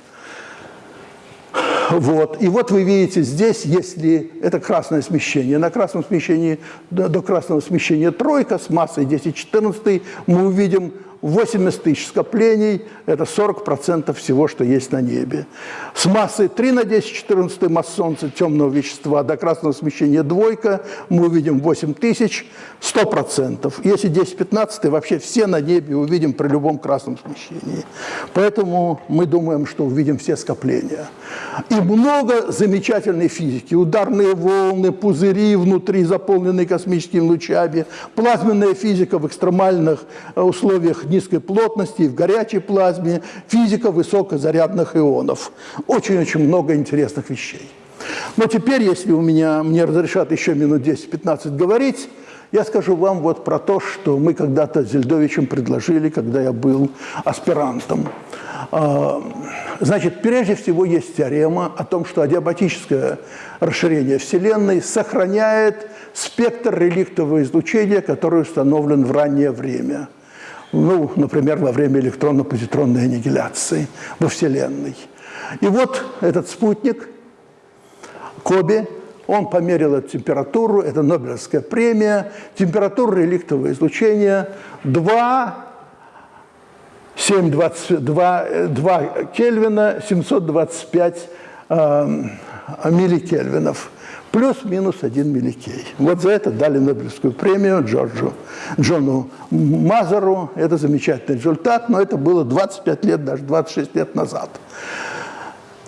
Вот. И вот вы видите здесь, если это красное смещение, на красном смещении, до, красного смещения тройка с массой 10-14, мы увидим 80 тысяч скоплений – это 40% всего, что есть на небе. С массой 3 на 10 14 масс Солнца темного вещества до красного смещения двойка мы увидим 8 тысяч – 100%. Если 10-15, вообще все на небе увидим при любом красном смещении. Поэтому мы думаем, что увидим все скопления. И много замечательной физики. Ударные волны, пузыри внутри, заполненные космическими лучами, плазменная физика в экстремальных э, низкой плотности, в горячей плазме, физика высокозарядных ионов. Очень-очень много интересных вещей. Но теперь, если у меня, мне разрешат еще минут 10-15 говорить, я скажу вам вот про то, что мы когда-то с Зельдовичем предложили, когда я был аспирантом. А, значит, прежде всего есть теорема о том, что адиабатическое расширение Вселенной сохраняет спектр реликтового излучения, который установлен в раннее время ну, например, во время электронно-позитронной аннигиляции во Вселенной. И вот этот спутник, Коби, он померил эту температуру, это Нобелевская премия, температура реликтового излучения 2, 7, 20, 2, 2 Кельвина, 725 э, милликельвинов плюс-минус один милликей. Вот за это дали Нобелевскую премию Джорджу, Джону Мазеру. Это замечательный результат, но это было 25 лет, даже 26 лет назад.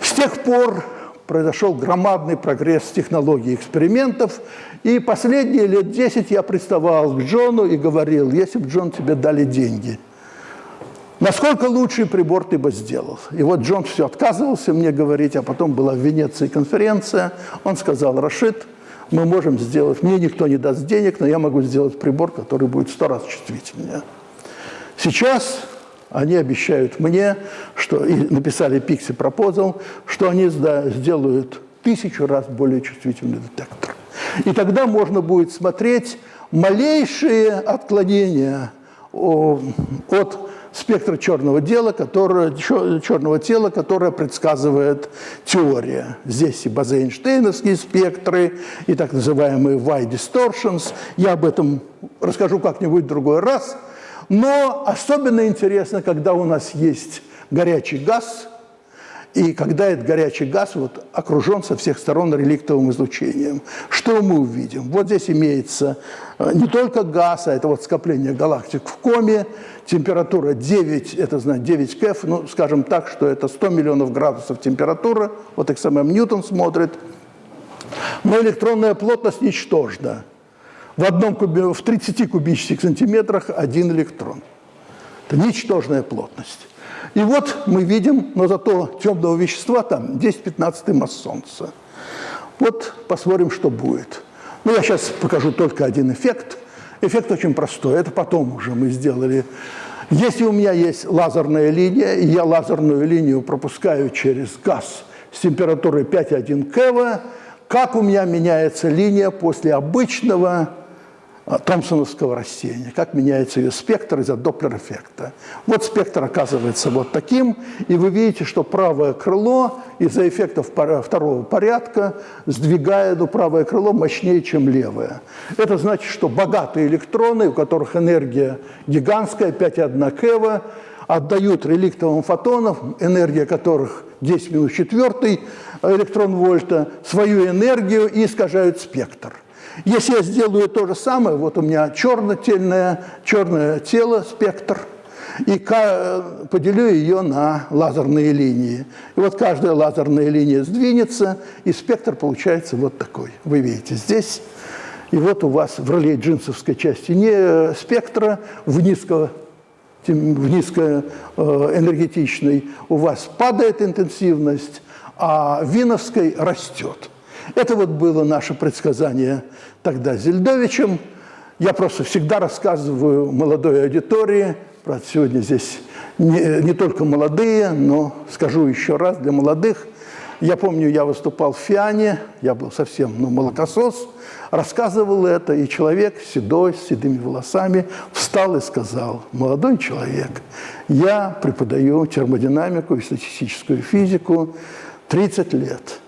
С тех пор произошел громадный прогресс технологий экспериментов, и последние лет 10 я приставал к Джону и говорил, если бы, Джон, тебе дали деньги – Насколько лучший прибор ты бы сделал? И вот Джон все отказывался мне говорить, а потом была в Венеции конференция. Он сказал, Рашид, мы можем сделать, мне никто не даст денег, но я могу сделать прибор, который будет сто раз чувствительнее. Сейчас они обещают мне, что, и написали Pixie Proposal, что они сделают тысячу раз более чувствительный детектор. И тогда можно будет смотреть малейшие отклонения от спектра черного, дела, которое, черного тела, которое предсказывает теория. Здесь и базейнштейновские спектры, и так называемые Y-distortions. Я об этом расскажу как-нибудь в другой раз. Но особенно интересно, когда у нас есть горячий газ – и когда этот горячий газ вот окружен со всех сторон реликтовым излучением, что мы увидим? Вот здесь имеется э, не только газ, а это вот скопление галактик в коме, температура 9, это значит 9 кеф, ну, скажем так, что это 100 миллионов градусов температура, вот XMM Ньютон смотрит, но электронная плотность ничтожна. В, одном кубе, в 30 кубических сантиметрах один электрон. Это ничтожная плотность. И вот мы видим, но зато темного вещества там 10-15 масс Солнца. Вот посмотрим, что будет. Ну, я сейчас покажу только один эффект. Эффект очень простой. Это потом уже мы сделали. Если у меня есть лазерная линия, и я лазерную линию пропускаю через газ с температурой 5,1 кева, как у меня меняется линия после обычного Томпсоновского растения, как меняется ее спектр из-за доплер-эффекта. Вот спектр оказывается вот таким, и вы видите, что правое крыло из-за эффектов второго порядка сдвигает правое крыло мощнее, чем левое. Это значит, что богатые электроны, у которых энергия гигантская, 5,1 кева, отдают реликтовым фотонам, энергия которых 10 минус 4 электрон вольта, свою энергию и искажают спектр. Если я сделаю то же самое, вот у меня черно-тельное, черное тело, спектр, и поделю ее на лазерные линии. И вот каждая лазерная линия сдвинется, и спектр получается вот такой. Вы видите здесь. И вот у вас в реле джинсовской части не спектра в низко в низкоэнергетичной у вас падает интенсивность, а виновской растет. Это вот было наше предсказание тогда Зельдовичем. Я просто всегда рассказываю молодой аудитории, правда, сегодня здесь не, не только молодые, но скажу еще раз для молодых. Я помню, я выступал в Фиане, я был совсем ну, молокосос, рассказывал это, и человек седой, с седыми волосами встал и сказал, молодой человек, я преподаю термодинамику и статистическую физику, 30 лет.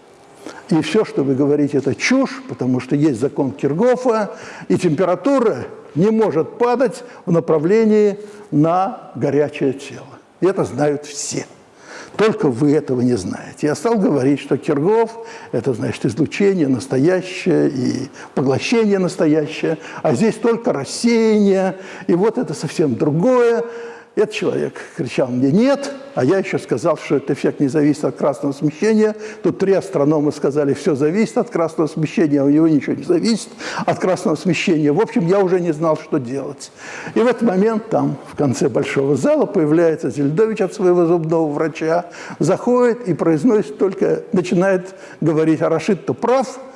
И все, что вы говорите, это чушь, потому что есть закон Киргофа, и температура не может падать в направлении на горячее тело. И это знают все. Только вы этого не знаете. Я стал говорить, что Киргоф – это, значит, излучение настоящее и поглощение настоящее, а здесь только рассеяние, и вот это совсем другое. Этот человек кричал мне «нет», а я еще сказал, что этот эффект не зависит от красного смещения. Тут три астронома сказали, все зависит от красного смещения, а у него ничего не зависит от красного смещения. В общем, я уже не знал, что делать. И в этот момент там, в конце большого зала, появляется Зельдович от своего зубного врача, заходит и произносит только, начинает говорить, а Рашид-то прав –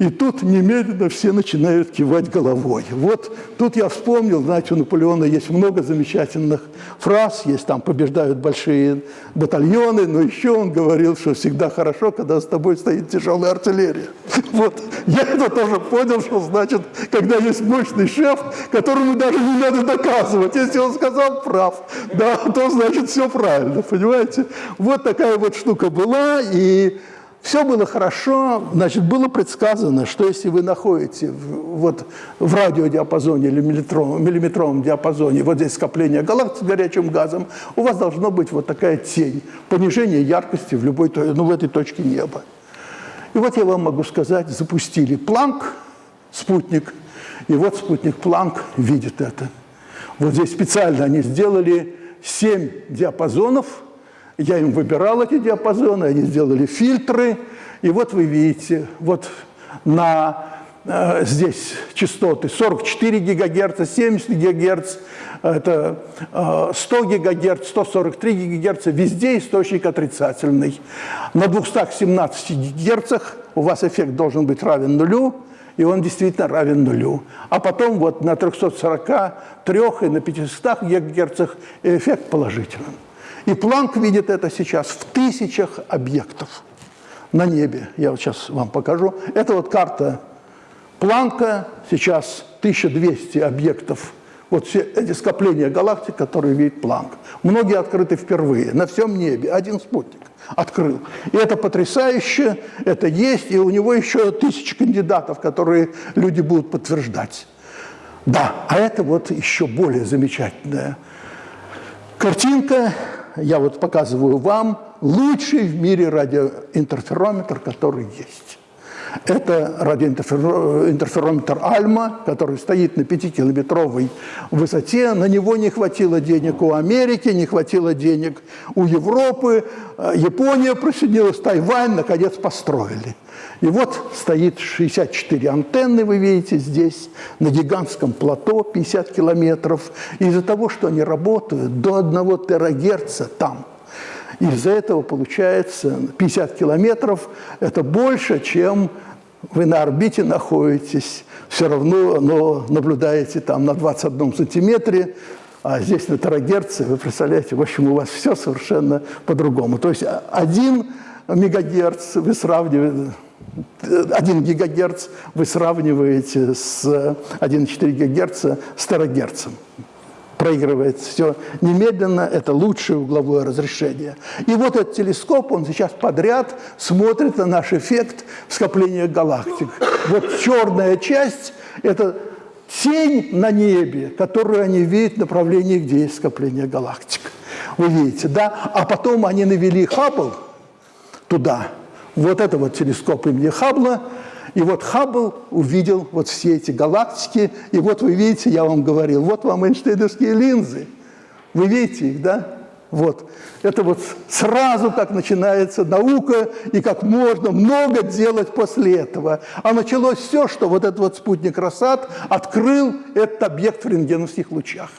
и тут немедленно все начинают кивать головой. Вот тут я вспомнил, знаете, у Наполеона есть много замечательных фраз, есть там «побеждают большие батальоны», но еще он говорил, что всегда хорошо, когда с тобой стоит тяжелая артиллерия. [laughs] Вот, я это тоже понял, что значит, когда есть мощный шеф, которому даже не надо доказывать. Если он сказал прав, да, то значит все правильно, понимаете? Вот такая вот штука была, и все было хорошо, значит, было предсказано, что если вы находите в, вот, в радиодиапазоне или миллиметровом, миллиметровом диапазоне вот здесь скопление галактик с горячим газом, у вас должно быть вот такая тень, понижение яркости в любой, ну, в этой точке неба. И вот я вам могу сказать, запустили Планк, спутник, и вот спутник Планк видит это. Вот здесь специально они сделали 7 диапазонов – я им выбирал эти диапазоны, они сделали фильтры. И вот вы видите, вот на, э, здесь частоты 44 ГГц, 70 ГГц, это э, 100 ГГц, 143 ГГц, везде источник отрицательный. На 217 ГГц у вас эффект должен быть равен нулю, и он действительно равен нулю. А потом вот на 343 и на 500 ГГц эффект положительный. И Планк видит это сейчас в тысячах объектов на небе. Я вот сейчас вам покажу. Это вот карта Планка, сейчас 1200 объектов. Вот все эти скопления галактик, которые видит Планк. Многие открыты впервые, на всем небе. Один спутник открыл. И это потрясающе, это есть, и у него еще тысячи кандидатов, которые люди будут подтверждать. Да, а это вот еще более замечательная картинка я вот показываю вам лучший в мире радиоинтерферометр, который есть. Это радиоинтерферометр Альма, который стоит на 5-километровой высоте. На него не хватило денег у Америки, не хватило денег у Европы. Япония присоединилась, Тайвань, наконец, построили. И вот стоит 64 антенны, вы видите здесь, на гигантском плато 50 километров. Из-за того, что они работают до 1 терагерца там, из-за этого получается 50 километров, это больше, чем вы на орбите находитесь, все равно но наблюдаете там на 21 сантиметре, а здесь на терагерце, вы представляете, в общем, у вас все совершенно по-другому. То есть один мегагерц вы сравниваете 1 гигагерц вы сравниваете с 1,4 гигагерца с терагерцем. Проигрывается все немедленно, это лучшее угловое разрешение. И вот этот телескоп, он сейчас подряд смотрит на наш эффект скопления галактик. Вот черная часть – это тень на небе, которую они видят в направлении, где есть скопление галактик. Вы видите, да? А потом они навели Хаббл туда – вот это вот телескоп имени Хаббла. И вот Хаббл увидел вот все эти галактики. И вот вы видите, я вам говорил, вот вам Эйнштейновские линзы. Вы видите их, да? Вот. Это вот сразу как начинается наука и как можно много делать после этого. А началось все, что вот этот вот спутник Рассад открыл этот объект в рентгеновских лучах.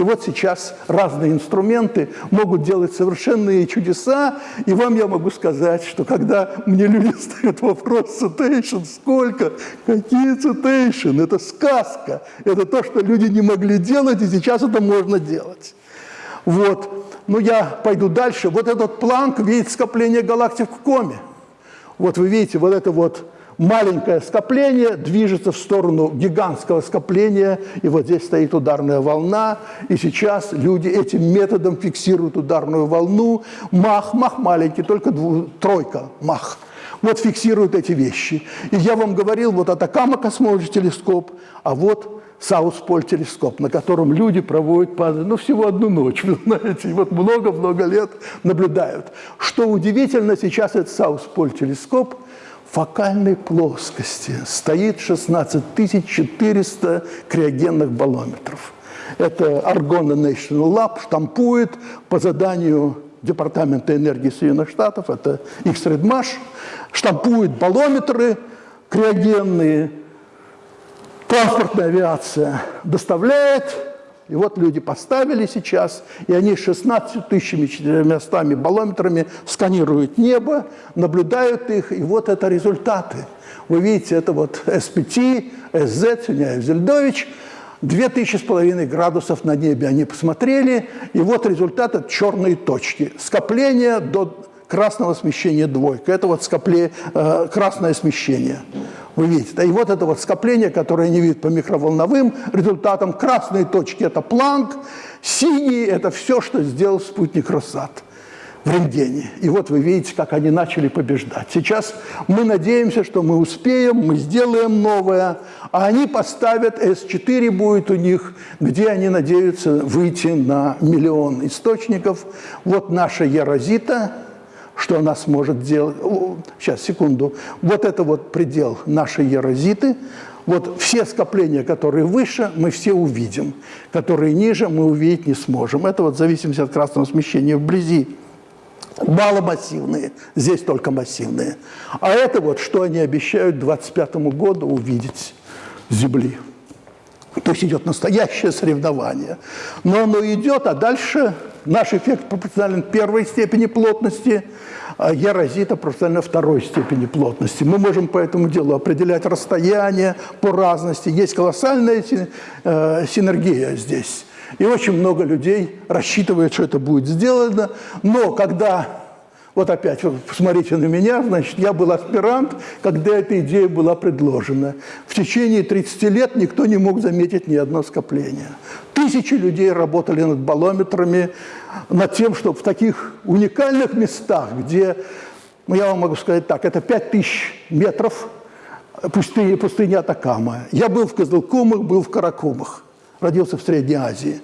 И вот сейчас разные инструменты могут делать совершенные чудеса, и вам я могу сказать, что когда мне люди [laughs] ставят вопрос цитейшн, сколько, какие цитейшн, это сказка, это то, что люди не могли делать, и сейчас это можно делать. Вот. Ну, я пойду дальше. Вот этот планк видит скопление галактик в коме. Вот вы видите, вот это вот маленькое скопление движется в сторону гигантского скопления, и вот здесь стоит ударная волна, и сейчас люди этим методом фиксируют ударную волну. Мах, мах маленький, только дву, тройка мах. Вот фиксируют эти вещи. И я вам говорил, вот Атакама космолог телескоп, а вот Саусполь телескоп, на котором люди проводят, ну, всего одну ночь, [laughs] вы знаете, и вот много-много лет наблюдают. Что удивительно, сейчас этот Саусполь телескоп фокальной плоскости стоит 16 400 криогенных баллометров. Это Argonne National Lab штампует по заданию Департамента энергии Соединенных Штатов, это их средмаш, штампует баллометры криогенные, транспортная авиация доставляет, и вот люди поставили сейчас, и они 16 тысячами 400 баллометрами сканируют небо, наблюдают их, и вот это результаты. Вы видите, это вот СПТ, СЗ, Сюняев, Зельдович, две тысячи с половиной градусов на небе они посмотрели, и вот результат – это черные точки. Скопление до красного смещения двойка. Это вот скопление, э, красное смещение. Вы видите, и вот это вот скопление, которое они видят по микроволновым результатам. Красные точки – это Планк, синие – это все, что сделал спутник Россат в рентгене. И вот вы видите, как они начали побеждать. Сейчас мы надеемся, что мы успеем, мы сделаем новое, а они поставят, С4 будет у них, где они надеются выйти на миллион источников. Вот наша Ярозита – что она сможет делать. Сейчас, секунду. Вот это вот предел нашей ерозиты. Вот все скопления, которые выше, мы все увидим. Которые ниже, мы увидеть не сможем. Это вот в зависимости от красного смещения вблизи. Маломассивные, здесь только массивные. А это вот, что они обещают к 2025 году увидеть Земли. То есть идет настоящее соревнование. Но оно идет, а дальше наш эффект пропорционален первой степени плотности, а ярозита пропорционально второй степени плотности. Мы можем по этому делу определять расстояние по разности. Есть колоссальная э, синергия здесь. И очень много людей рассчитывают, что это будет сделано. Но когда вот опять, посмотрите на меня, значит, я был аспирант, когда эта идея была предложена. В течение 30 лет никто не мог заметить ни одно скопление. Тысячи людей работали над баллометрами, над тем, чтобы в таких уникальных местах, где, ну, я вам могу сказать так, это 5000 метров пустыни, пустыни Атакама. Я был в Козылкумах, был в Каракумах, родился в Средней Азии.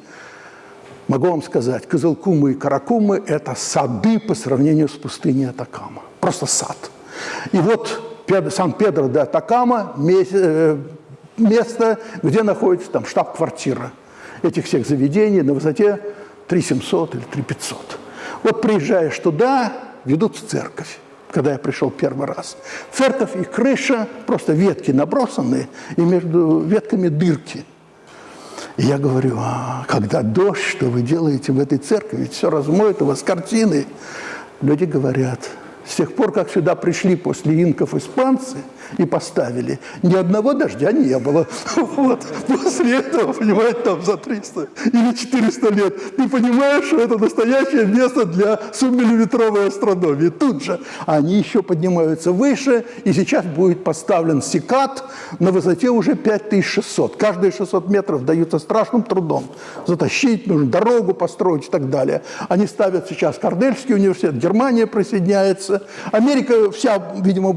Могу вам сказать, Козылкумы и Каракумы – это сады по сравнению с пустыней Атакама. Просто сад. И вот Сан-Педро де Атакама э, – место, где находится там штаб-квартира этих всех заведений на высоте 3700 или 3500. Вот приезжаешь туда, ведут в церковь когда я пришел первый раз. Церковь и крыша, просто ветки набросаны, и между ветками дырки – и я говорю, а когда дождь, что вы делаете в этой церкви? Ведь все размоет у вас картины. Люди говорят, с тех пор, как сюда пришли после инков испанцы – и поставили. Ни одного дождя не было. [laughs] Вот. После этого, понимаете, там за 300 или 400 лет ты понимаешь, что это настоящее место для субмиллиметровой астрономии. Тут же они еще поднимаются выше, и сейчас будет поставлен секат на высоте уже 5600. Каждые 600 метров даются страшным трудом. Затащить нужно, дорогу построить и так далее. Они ставят сейчас Корнельский университет, Германия присоединяется. Америка вся, видимо,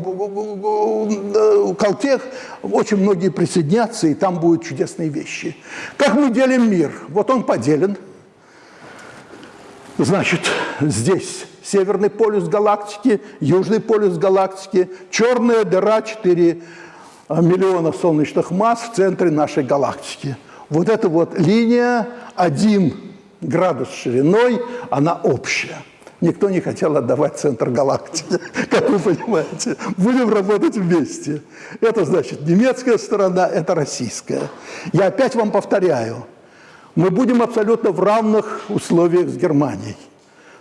Калтех, очень многие присоединятся, и там будут чудесные вещи. Как мы делим мир? Вот он поделен. Значит, здесь северный полюс галактики, южный полюс галактики, черная дыра 4 а, миллиона солнечных масс в центре нашей галактики. Вот эта вот линия 1 градус шириной, она общая. Никто не хотел отдавать центр галактики, [laughs] как вы понимаете. Будем работать вместе. Это значит немецкая сторона, это российская. Я опять вам повторяю, мы будем абсолютно в равных условиях с Германией.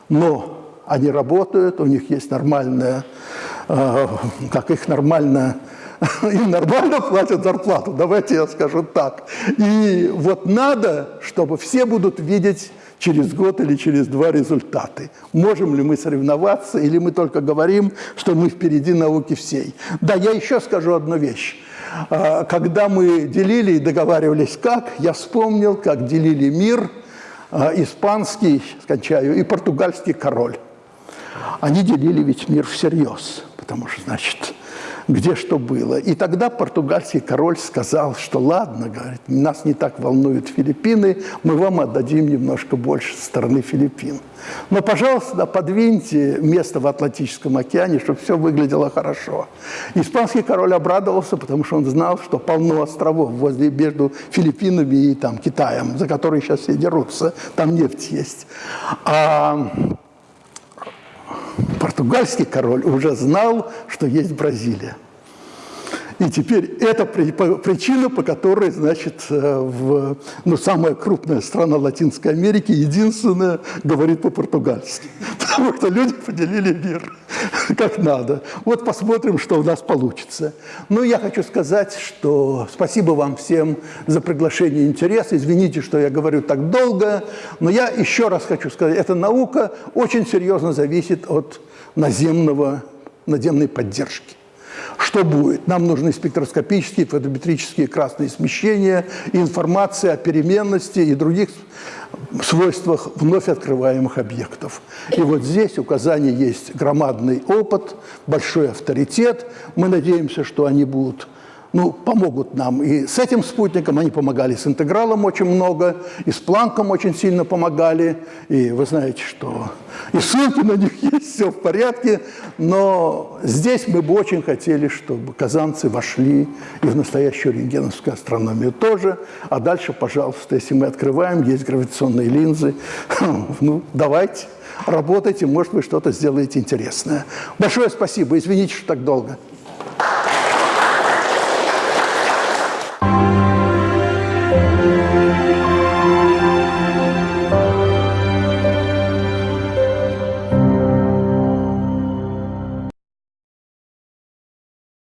Но они работают, у них есть нормальная, э, как их нормально [laughs] им нормально платят зарплату, давайте я скажу так. И вот надо, чтобы все будут видеть через год или через два результаты. Можем ли мы соревноваться, или мы только говорим, что мы впереди науки всей. Да, я еще скажу одну вещь. А, когда мы делили и договаривались как, я вспомнил, как делили мир а, испанский, скончаю, и португальский король. Они делили ведь мир всерьез, потому что, значит, где что было. И тогда португальский король сказал, что ладно, говорит, нас не так волнуют Филиппины, мы вам отдадим немножко больше стороны Филиппин. Но, пожалуйста, подвиньте место в Атлантическом океане, чтобы все выглядело хорошо. Испанский король обрадовался, потому что он знал, что полно островов возле между Филиппинами и там, Китаем, за которые сейчас все дерутся, там нефть есть. А португальский король уже знал, что есть Бразилия. И теперь это причина, по которой, значит, э, в, ну, самая крупная страна Латинской Америки, единственная, говорит по-португальски. [laughs] Потому что люди поделили мир [laughs] как надо. Вот посмотрим, что у нас получится. Ну, я хочу сказать, что спасибо вам всем за приглашение и интерес. Извините, что я говорю так долго, но я еще раз хочу сказать, эта наука очень серьезно зависит от наземного, наземной поддержки. Что будет? Нам нужны спектроскопические, фотометрические красные смещения, информация о переменности и других свойствах вновь открываемых объектов. И вот здесь указание есть громадный опыт, большой авторитет. Мы надеемся, что они будут ну, помогут нам. И с этим спутником они помогали с интегралом очень много, и с планком очень сильно помогали. И вы знаете, что и ссылки на них [laughs] есть, все в порядке. Но здесь мы бы очень хотели, чтобы казанцы вошли и в настоящую рентгеновскую астрономию тоже. А дальше, пожалуйста, если мы открываем, есть гравитационные линзы, [laughs] ну, давайте, работайте, может, вы что-то сделаете интересное. Большое спасибо, извините, что так долго.